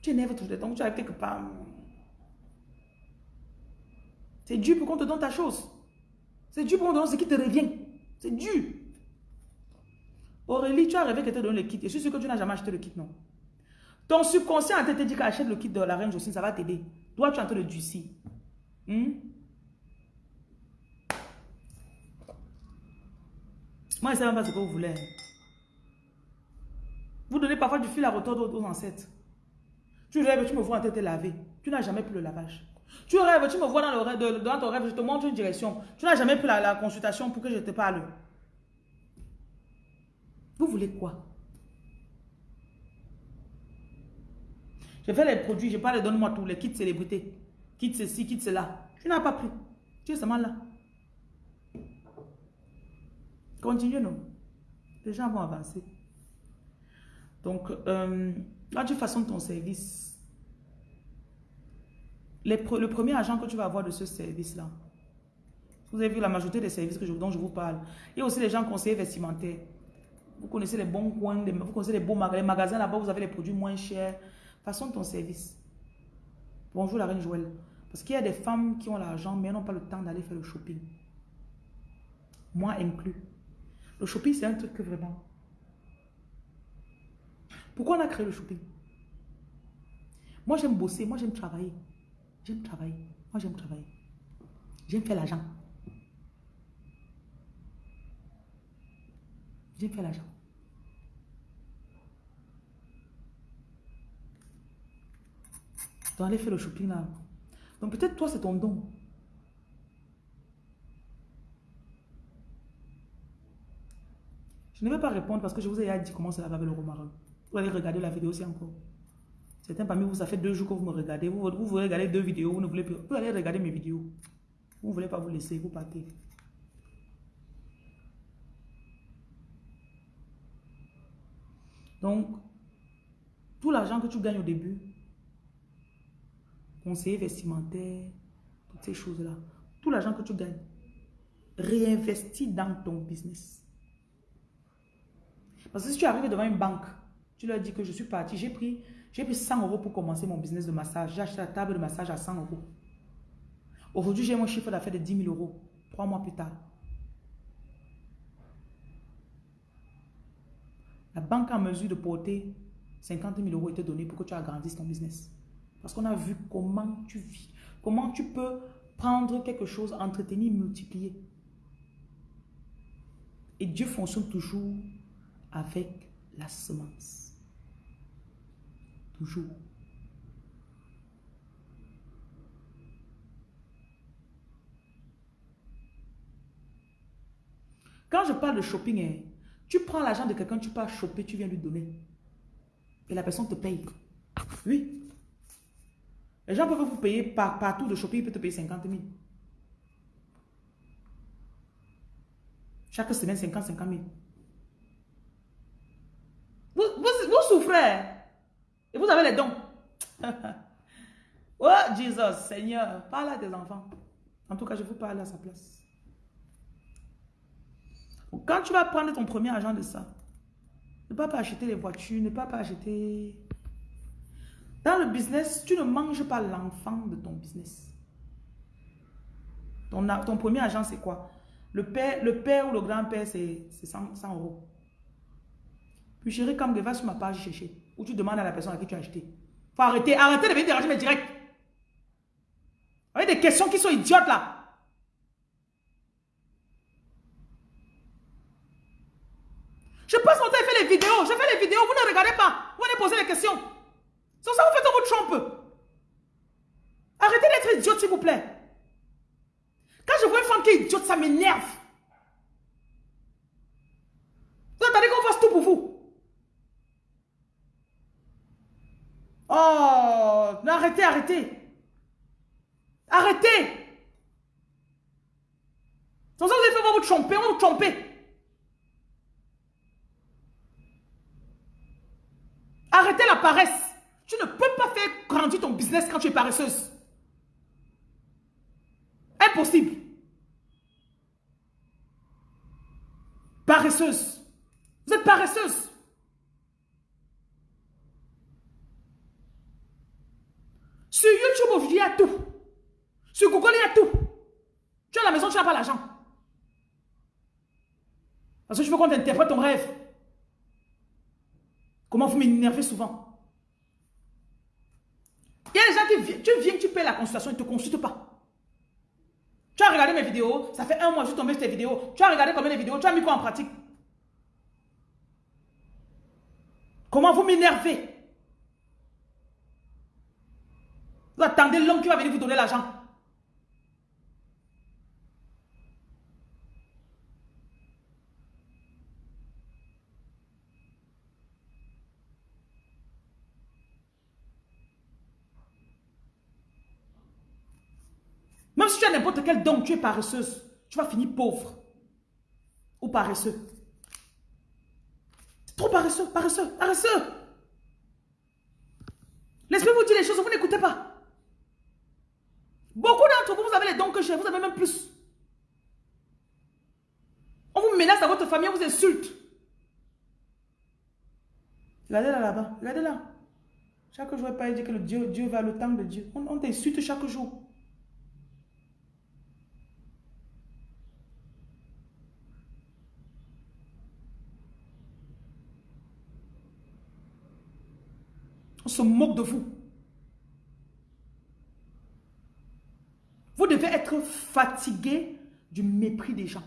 Tu énerves tous les gens. Donc tu arrives quelque part. C'est dur pour qu'on te donne ta chose. C'est dur pour qu'on te donne ce qui te revient. C'est dur. Aurélie, tu as rêvé qu'elle te donne le kit. Et je suis sûr que tu n'as jamais acheté le kit, non. Ton subconscient a te dit qu'achète le kit de la reine Jocelyne, ça va t'aider. Toi, tu es en train de durcir. Hmm? Moi, je ne sais même pas ce que vous voulez. parfois du fil à retordre aux ancêtres. Tu rêves, tu me vois en tête laver. Tu n'as jamais pris le lavage. Tu rêves, tu me vois dans, le rêve, dans ton rêve, je te montre une direction. Tu n'as jamais pris la, consultation pour que je te parle. Vous voulez quoi? Je fais les produits, je parle, donne-moi tous les kits célébrités. Kits ceci, kits cela. Tu n'as pas pris. Tu es seulement là. Continue, non? Les gens vont avancer. Donc, euh, là, tu façonnes ton service. Le premier agent que tu vas avoir de ce service-là, vous avez vu la majorité des services dont je vous parle. Il y a aussi les gens conseillers vestimentaires. Vous connaissez les bons coins, vous connaissez les bons magasins. Les magasins là-bas, vous avez les produits moins chers. Façon ton service. Bonjour la reine Joël. Parce qu'il y a des femmes qui ont l'argent, mais elles n'ont pas le temps d'aller faire le shopping. Moi inclus. Le shopping, c'est un truc que vraiment... Pourquoi on a créé le shopping? Moi, j'aime bosser. Moi, j'aime travailler. J'aime travailler. Moi, j'aime travailler. J'aime faire l'argent. J'aime faire l'argent. Donc, aller faire le shopping là. Donc, peut-être toi, c'est ton don. Je ne vais pas répondre parce que je vous ai dit comment ça va avec le romarin. Vous allez regarder la vidéo aussi encore. Certains parmi vous, ça fait deux jours que vous me regardez. Vous, vous voulez deux vidéos, vous ne voulez plus. Vous allez regarder mes vidéos. Vous ne voulez pas vous laisser, vous partez. Donc, tout l'argent que tu gagnes au début, conseiller vestimentaire, toutes ces choses-là, tout l'argent que tu gagnes, réinvestis dans ton business. Parce que si tu arrives devant une banque, tu leur dis que je suis parti, j'ai pris, pris 100 euros pour commencer mon business de massage. J'ai acheté la table de massage à 100 euros. Aujourd'hui, j'ai mon chiffre d'affaires de 10 000 euros. Trois mois plus tard. La banque a mesure de porter 50 000 euros te donner pour que tu agrandisses ton business. Parce qu'on a vu comment tu vis. Comment tu peux prendre quelque chose, entretenir, multiplier. Et Dieu fonctionne toujours avec la semence. Toujours. Quand je parle de shopping, hein, tu prends l'argent de quelqu'un, tu pars choper, tu viens lui donner. Et la personne te paye. Oui. Les gens peuvent vous payer par, partout de shopping, ils peuvent te payer 50 000. Chaque semaine, 50, 50 000. Vous, souffrez. Et vous avez les dons. oh, Jesus, Seigneur, parle à tes enfants. En tout cas, je vous parle à sa place. Quand tu vas prendre ton premier argent de ça, ne pas, pas acheter les voitures, ne pas, pas acheter... Dans le business, tu ne manges pas l'enfant de ton business. Ton, ton premier argent, c'est quoi? Le père, le père ou le grand-père, c'est 100, 100 euros. Puis chérie, comme sur ma page chercher. Ou tu demandes à la personne à qui tu as acheté. Faut arrêter, arrêter de venir déranger mes directs. Avec des questions qui sont idiotes là. Je passe mon temps à faire les vidéos. Je fais les vidéos, vous ne regardez pas. Vous venez poser les questions. C'est ça vous faites votre trompe. Arrêtez d'être idiote, s'il vous plaît. Quand je vois une femme qui est idiote, ça m'énerve. Vous attendez qu'on fasse tout pour vous. Oh, arrêtez, arrêtez. Arrêtez. Sans ça, vous allez faire votre tromper, on va vous tromper. Arrêtez la paresse. Tu ne peux pas faire grandir ton business quand tu es paresseuse. Impossible. Paresseuse. Vous êtes paresseuse. Sur YouTube, aujourd'hui, il y tout. Sur Google, il y a tout. Tu à la maison, tu n'as pas l'argent. Parce que je veux qu'on t'interprète ton rêve. Comment vous m'énervez souvent Il y a des gens qui viennent, tu viens, tu payes la consultation, ils ne te consultent pas. Tu as regardé mes vidéos, ça fait un mois que je suis tombé sur tes vidéos. Tu as regardé combien de vidéos, tu as mis quoi en pratique? Comment vous m'énervez? Vous attendez l'homme qui va venir vous donner l'argent. Même si tu as n'importe quel don, tu es paresseuse. Tu vas finir pauvre. Ou paresseux. Trop paresseux, paresseux, paresseux. L'esprit vous dit les choses, vous n'écoutez pas. Beaucoup d'entre vous, vous avez les dons que j'ai, vous avez même plus. On vous menace à votre famille, on vous insulte. Regardez là, là-bas, regardez là. Chaque jour, il dit que le Dieu, Dieu va le temps de Dieu. On, on t'insulte chaque jour. On se moque de vous. Vous devez être fatigué du mépris des gens.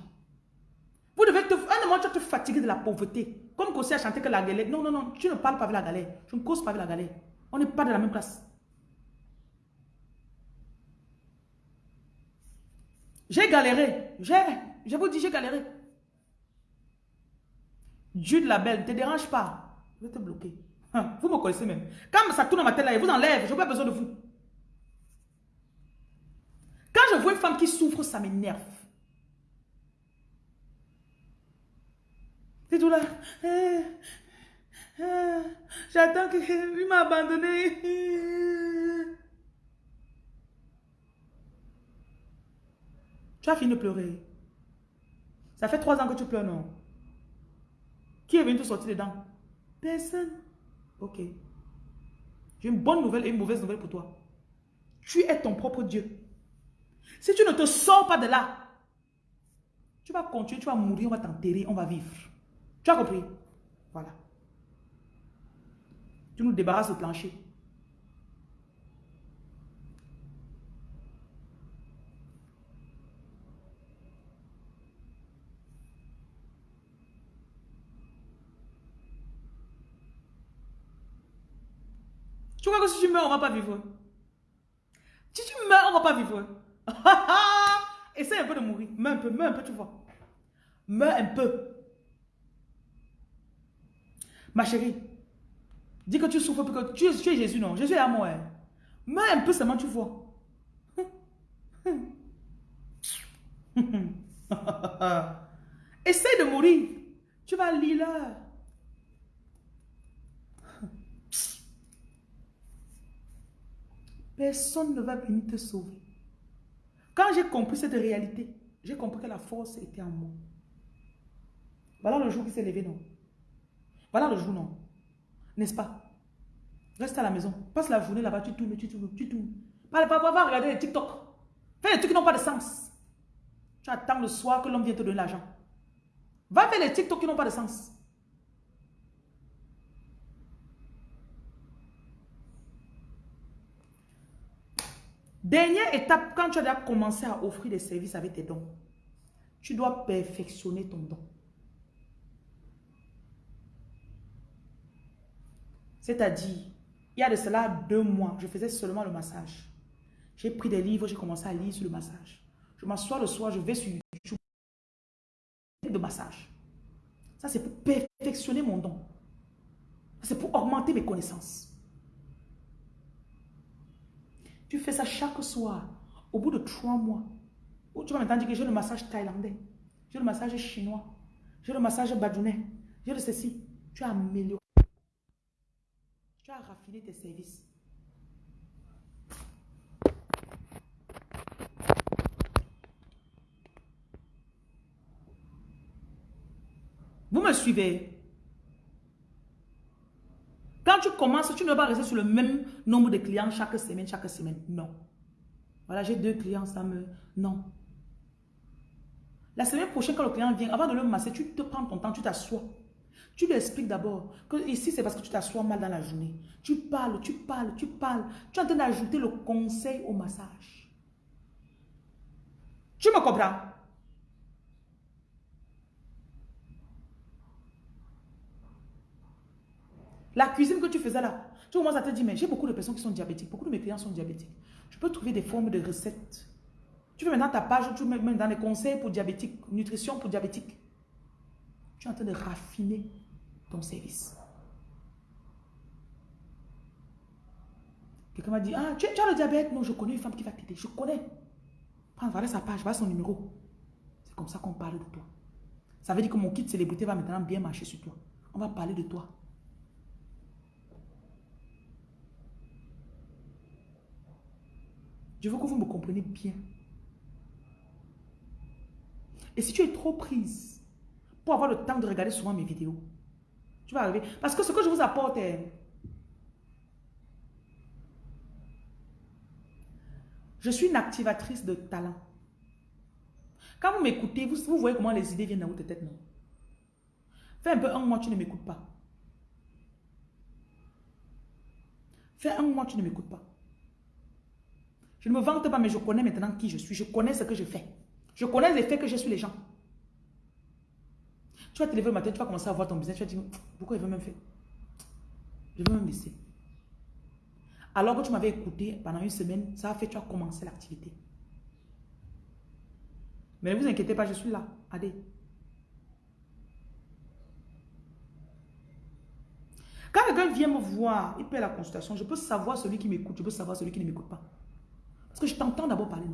Vous devez te, un moment, tu vas te fatiguer de la pauvreté. Comme Kossi a chanté que la galère. Non, non, non, tu ne parles pas avec la galère. Je ne cause pas avec la galère. On n'est pas de la même classe. J'ai galéré. J'ai, je vous dis, j'ai galéré. Dieu de la belle, ne te dérange pas. Je vais te bloquer. Hein, vous me connaissez même. Quand ça tourne ma tête là, il vous enlève. Je n'ai pas besoin de vous. Quand je vois une femme qui souffre, ça m'énerve. C'est tout là. J'attends qu'il m'a abandonné. Tu as fini de pleurer. Ça fait trois ans que tu pleures, non? Qui est venu te sortir dedans? Personne. Ok. J'ai une bonne nouvelle et une mauvaise nouvelle pour toi. Tu es ton propre Dieu. Si tu ne te sors pas de là, tu vas continuer, tu vas mourir, on va t'enterrer, on va vivre. Tu as compris? Voilà. Tu nous débarrasses du plancher. Tu crois que si tu meurs, on ne va pas vivre? Si tu meurs, on ne va pas vivre. Essaye un peu de mourir. Meurs un peu, meurs un peu, tu vois. Meurs un peu. Ma chérie, dis que tu souffres parce que tu es, Jésus, non? Jésus est à moi. Hein. Meurs un peu seulement, tu vois. Essaye de mourir. Tu vas lire. Personne ne va venir te sauver. Quand j'ai compris cette réalité, j'ai compris que la force était en moi. Voilà le jour qui s'est levé, non? Voilà le jour, non? N'est-ce pas? Reste à la maison. Passe la journée là-bas, tu tournes, tu tournes, tu tournes. Va, va, va, regarder les TikTok. Fais les trucs qui n'ont pas de sens. Tu attends le soir que l'homme vienne te donner l'argent. Va faire les TikTok qui n'ont pas de sens. Dernière étape, quand tu as commencé à offrir des services avec tes dons, tu dois perfectionner ton don. C'est-à-dire, il y a de cela deux mois, je faisais seulement le massage. J'ai pris des livres, j'ai commencé à lire sur le massage. Je m'assois le soir, je vais sur YouTube de massage. Ça, c'est pour perfectionner mon don. C'est pour augmenter mes connaissances. Tu fais ça chaque soir. Au bout de trois mois, tu vas m'entendre dire que j'ai le massage thaïlandais, j'ai le massage chinois, j'ai le massage badjounais, j'ai le ceci. Tu as amélioré. Tu as raffiné tes services. Vous me suivez? Quand tu commences, tu ne vas pas rester sur le même nombre de clients chaque semaine, chaque semaine. Non. Voilà, j'ai deux clients, ça me... Non. La semaine prochaine, quand le client vient, avant de le masser, tu te prends ton temps, tu t'assois. Tu lui expliques d'abord que ici, c'est parce que tu t'assois mal dans la journée. Tu parles, tu parles, tu parles. Tu es en train d'ajouter le conseil au massage. Tu me comprends? La cuisine que tu faisais là, tu commences à te dire, mais j'ai beaucoup de personnes qui sont diabétiques. Beaucoup de mes clients sont diabétiques. Je peux trouver des formes de recettes. Tu fais maintenant ta page, tu mets même dans les conseils pour diabétiques, nutrition pour diabétiques. Tu es en train de raffiner ton service. Quelqu'un m'a dit, ah, tu, as le diabète? Non, je connais une femme qui va t'aider. Je connais. Prends, voilà sa page, voilà son numéro. C'est comme ça qu'on parle de toi. Ça veut dire que mon kit célébrité va maintenant bien marcher sur toi. On va parler de toi. Je veux que vous me compreniez bien. Et si tu es trop prise pour avoir le temps de regarder souvent mes vidéos, tu vas arriver. Parce que ce que je vous apporte est... Je suis une activatrice de talent. Quand vous m'écoutez, vous, voyez comment les idées viennent dans votre tête, non? Fais un peu un mois, tu ne m'écoutes pas. Fais un mois, tu ne m'écoutes pas. Je ne me vante pas, mais je connais maintenant qui je suis. Je connais ce que je fais. Je connais les faits que j'ai sur les gens. Tu vas te lever le matin, tu vas commencer à voir ton business. Tu vas dire, pourquoi il veut même faire? Je veux même laisser. Alors que tu m'avais écouté pendant une semaine, ça a fait, tu as commencé l'activité. Mais ne vous inquiétez pas, je suis là. Allez. Quand quelqu'un vient me voir, il paie la consultation, je peux savoir celui qui m'écoute, je peux savoir celui qui ne m'écoute pas. Que je t'entends d'abord parler,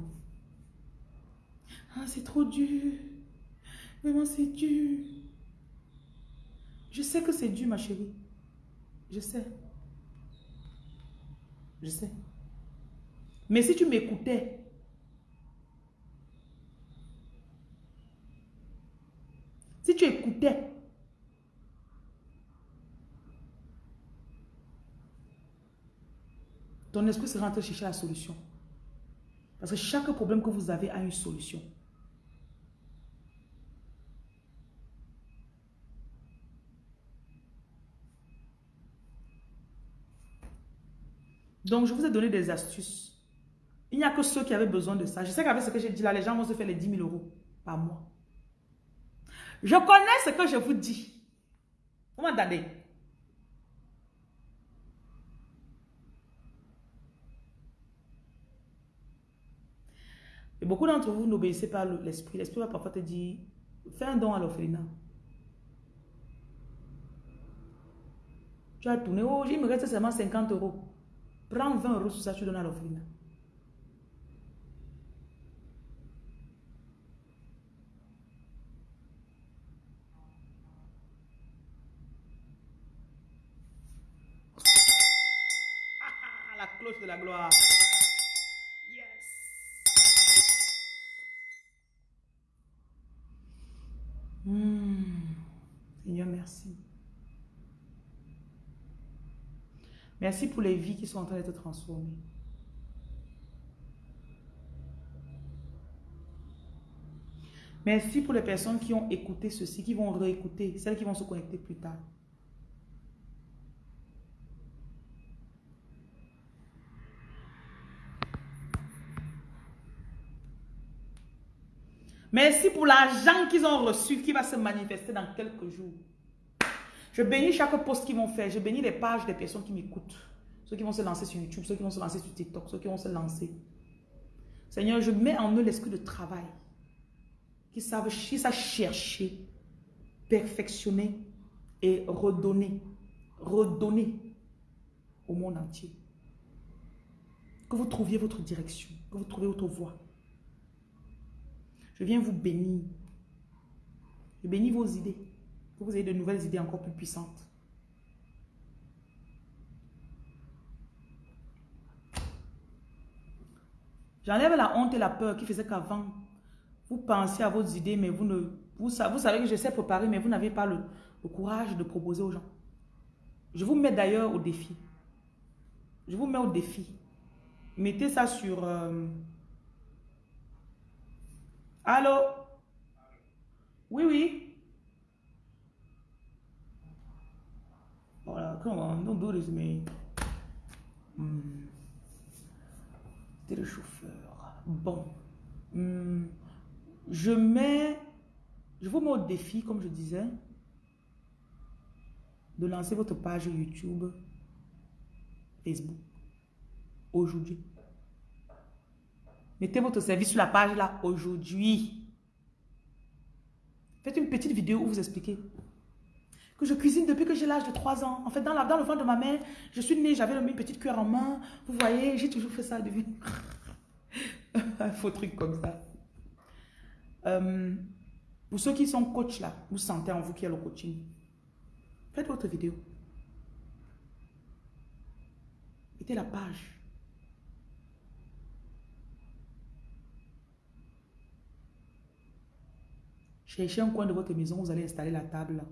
Ah, c'est trop dur. Vraiment, c'est dur. Je sais que c'est dur, ma chérie. Je sais. Je sais. Mais si tu m'écoutais, si tu écoutais, ton esprit train de chercher la solution. Parce que chaque problème que vous avez a une solution. Donc, je vous ai donné des astuces. Il n'y a que ceux qui avaient besoin de ça. Je sais qu'avec ce que j'ai dit là, les gens vont se faire les 10 000 euros par mois. Je connais ce que je vous dis. Vous m'entendez? Beaucoup d'entre vous n'obéissez pas à l'esprit. L'esprit va parfois te dire, fais un don à l'orphelinat. Tu as tourné, oh, il me reste seulement 50 euros. Prends 20 euros sur ça, tu donnes à l'orphelinat. la cloche de la gloire. Hmm. Seigneur, merci. Merci pour les vies qui sont en train d'être transformées. Merci pour les personnes qui ont écouté ceci, qui vont réécouter, celles qui vont se connecter plus tard. Merci pour l'argent qu'ils ont reçu qui va se manifester dans quelques jours. Je bénis chaque post qu'ils vont faire. Je bénis les pages des personnes qui m'écoutent. Ceux qui vont se lancer sur YouTube, ceux qui vont se lancer sur TikTok, ceux qui vont se lancer. Seigneur, je mets en eux l'esprit de travail. Qui savent, savent chercher, perfectionner et redonner. Redonner au monde entier. Que vous trouviez votre direction, que vous trouviez votre voie. Je viens vous bénir. Je bénis vos idées. Que vous ayez de nouvelles idées encore plus puissantes. J'enlève la honte et la peur qui faisait qu'avant, vous pensiez à vos idées, mais vous ne... Vous, vous savez que je sais préparer, mais vous n'avez pas le, courage de proposer aux gens. Je vous mets d'ailleurs au défi. Je vous mets au défi. Mettez ça sur... Euh, Allô? Oui, oui. Voilà, come on, don't do this me. Hmm. C'était le chauffeur. Bon. Hmm. Je mets... Je vous mets au défi, comme je disais. de lancer votre page YouTube, Facebook, aujourd'hui. Mettez votre service sur la page là, aujourd'hui. Faites une petite vidéo où vous expliquez que je cuisine depuis que j'ai l'âge de 3 ans. En fait, dans, la, le ventre de ma mère, je suis née, j'avais une petite cuillère en main. Vous voyez, j'ai toujours fait ça depuis. Un faux truc comme ça. Euh, pour ceux qui sont coach là, vous sentez en vous qu'il y a le coaching. Faites votre vidéo. Mettez la page. Cherchez un coin de votre maison, vous allez installer la table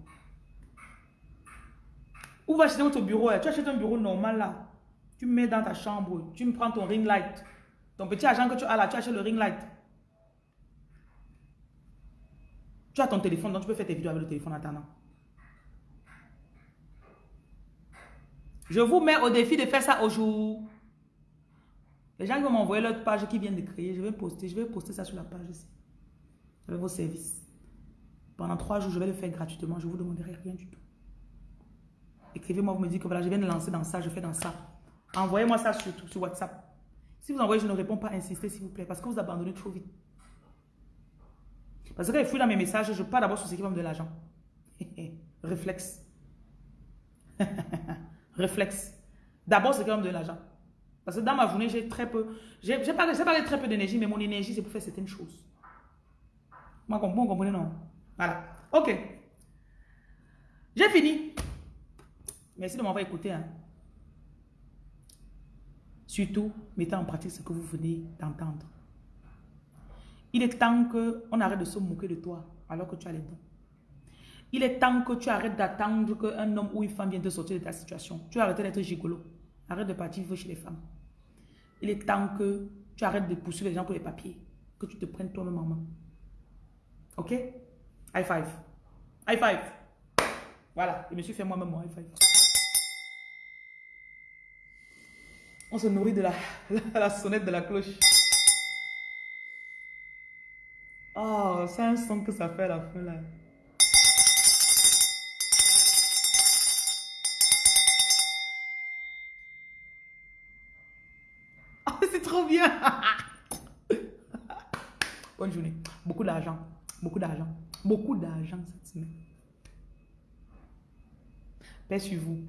Où va acheter votre bureau Tu achètes un bureau normal là. Tu mets dans ta chambre, tu me prends ton ring light. Ton petit argent que tu as là, tu achètes le ring light. Tu as ton téléphone, donc tu peux faire tes vidéos avec le téléphone en attendant. Je vous mets au défi de faire ça au jour. Les gens qui vont m'envoyer leur page qui viennent de créer, je vais poster, je vais poster ça sur la page ici. Avec vos services. Pendant trois jours, je vais le faire gratuitement. Je ne vous demanderai rien du tout. Écrivez-moi, vous me dites que voilà, je viens de lancer dans ça, je fais dans ça. Envoyez-moi ça sur, sur WhatsApp. Si vous envoyez, je ne réponds pas, insistez s'il vous plaît, parce que vous abandonnez trop vite. Parce que quand je fouille dans mes messages, je pars d'abord sur ce qui va me donner l'argent. Réflexe. Réflexe. D'abord, ce qui va me donner l'argent. Parce que dans ma journée, j'ai très peu, j'ai pas, pas très peu d'énergie, mais mon énergie, c'est pour faire certaines choses. Vous comprenez, non? Voilà. Ok. J'ai fini. Merci de m'avoir écouté. Hein. Surtout, mettez en pratique ce que vous venez d'entendre. Il est temps qu'on arrête de se moquer de toi alors que tu as les dons. Il est temps que tu arrêtes d'attendre qu'un homme ou une femme vienne te sortir de ta situation. Tu arrêtes d'être gigolo. Arrête de partir chez les femmes. Il est temps que tu arrêtes de poursuivre les gens pour les papiers. Que tu te prennes toi-même en main. Ok? High five. High five. Voilà. Je me suis fait moi-même mon high five. On se nourrit de la, la sonnette de la cloche. Oh, c'est un son que ça fait à la fin là. Oh, c'est trop bien. Bonne journée. Beaucoup d'argent. Beaucoup d'argent. Beaucoup d'argent cette semaine. Paix sur vous.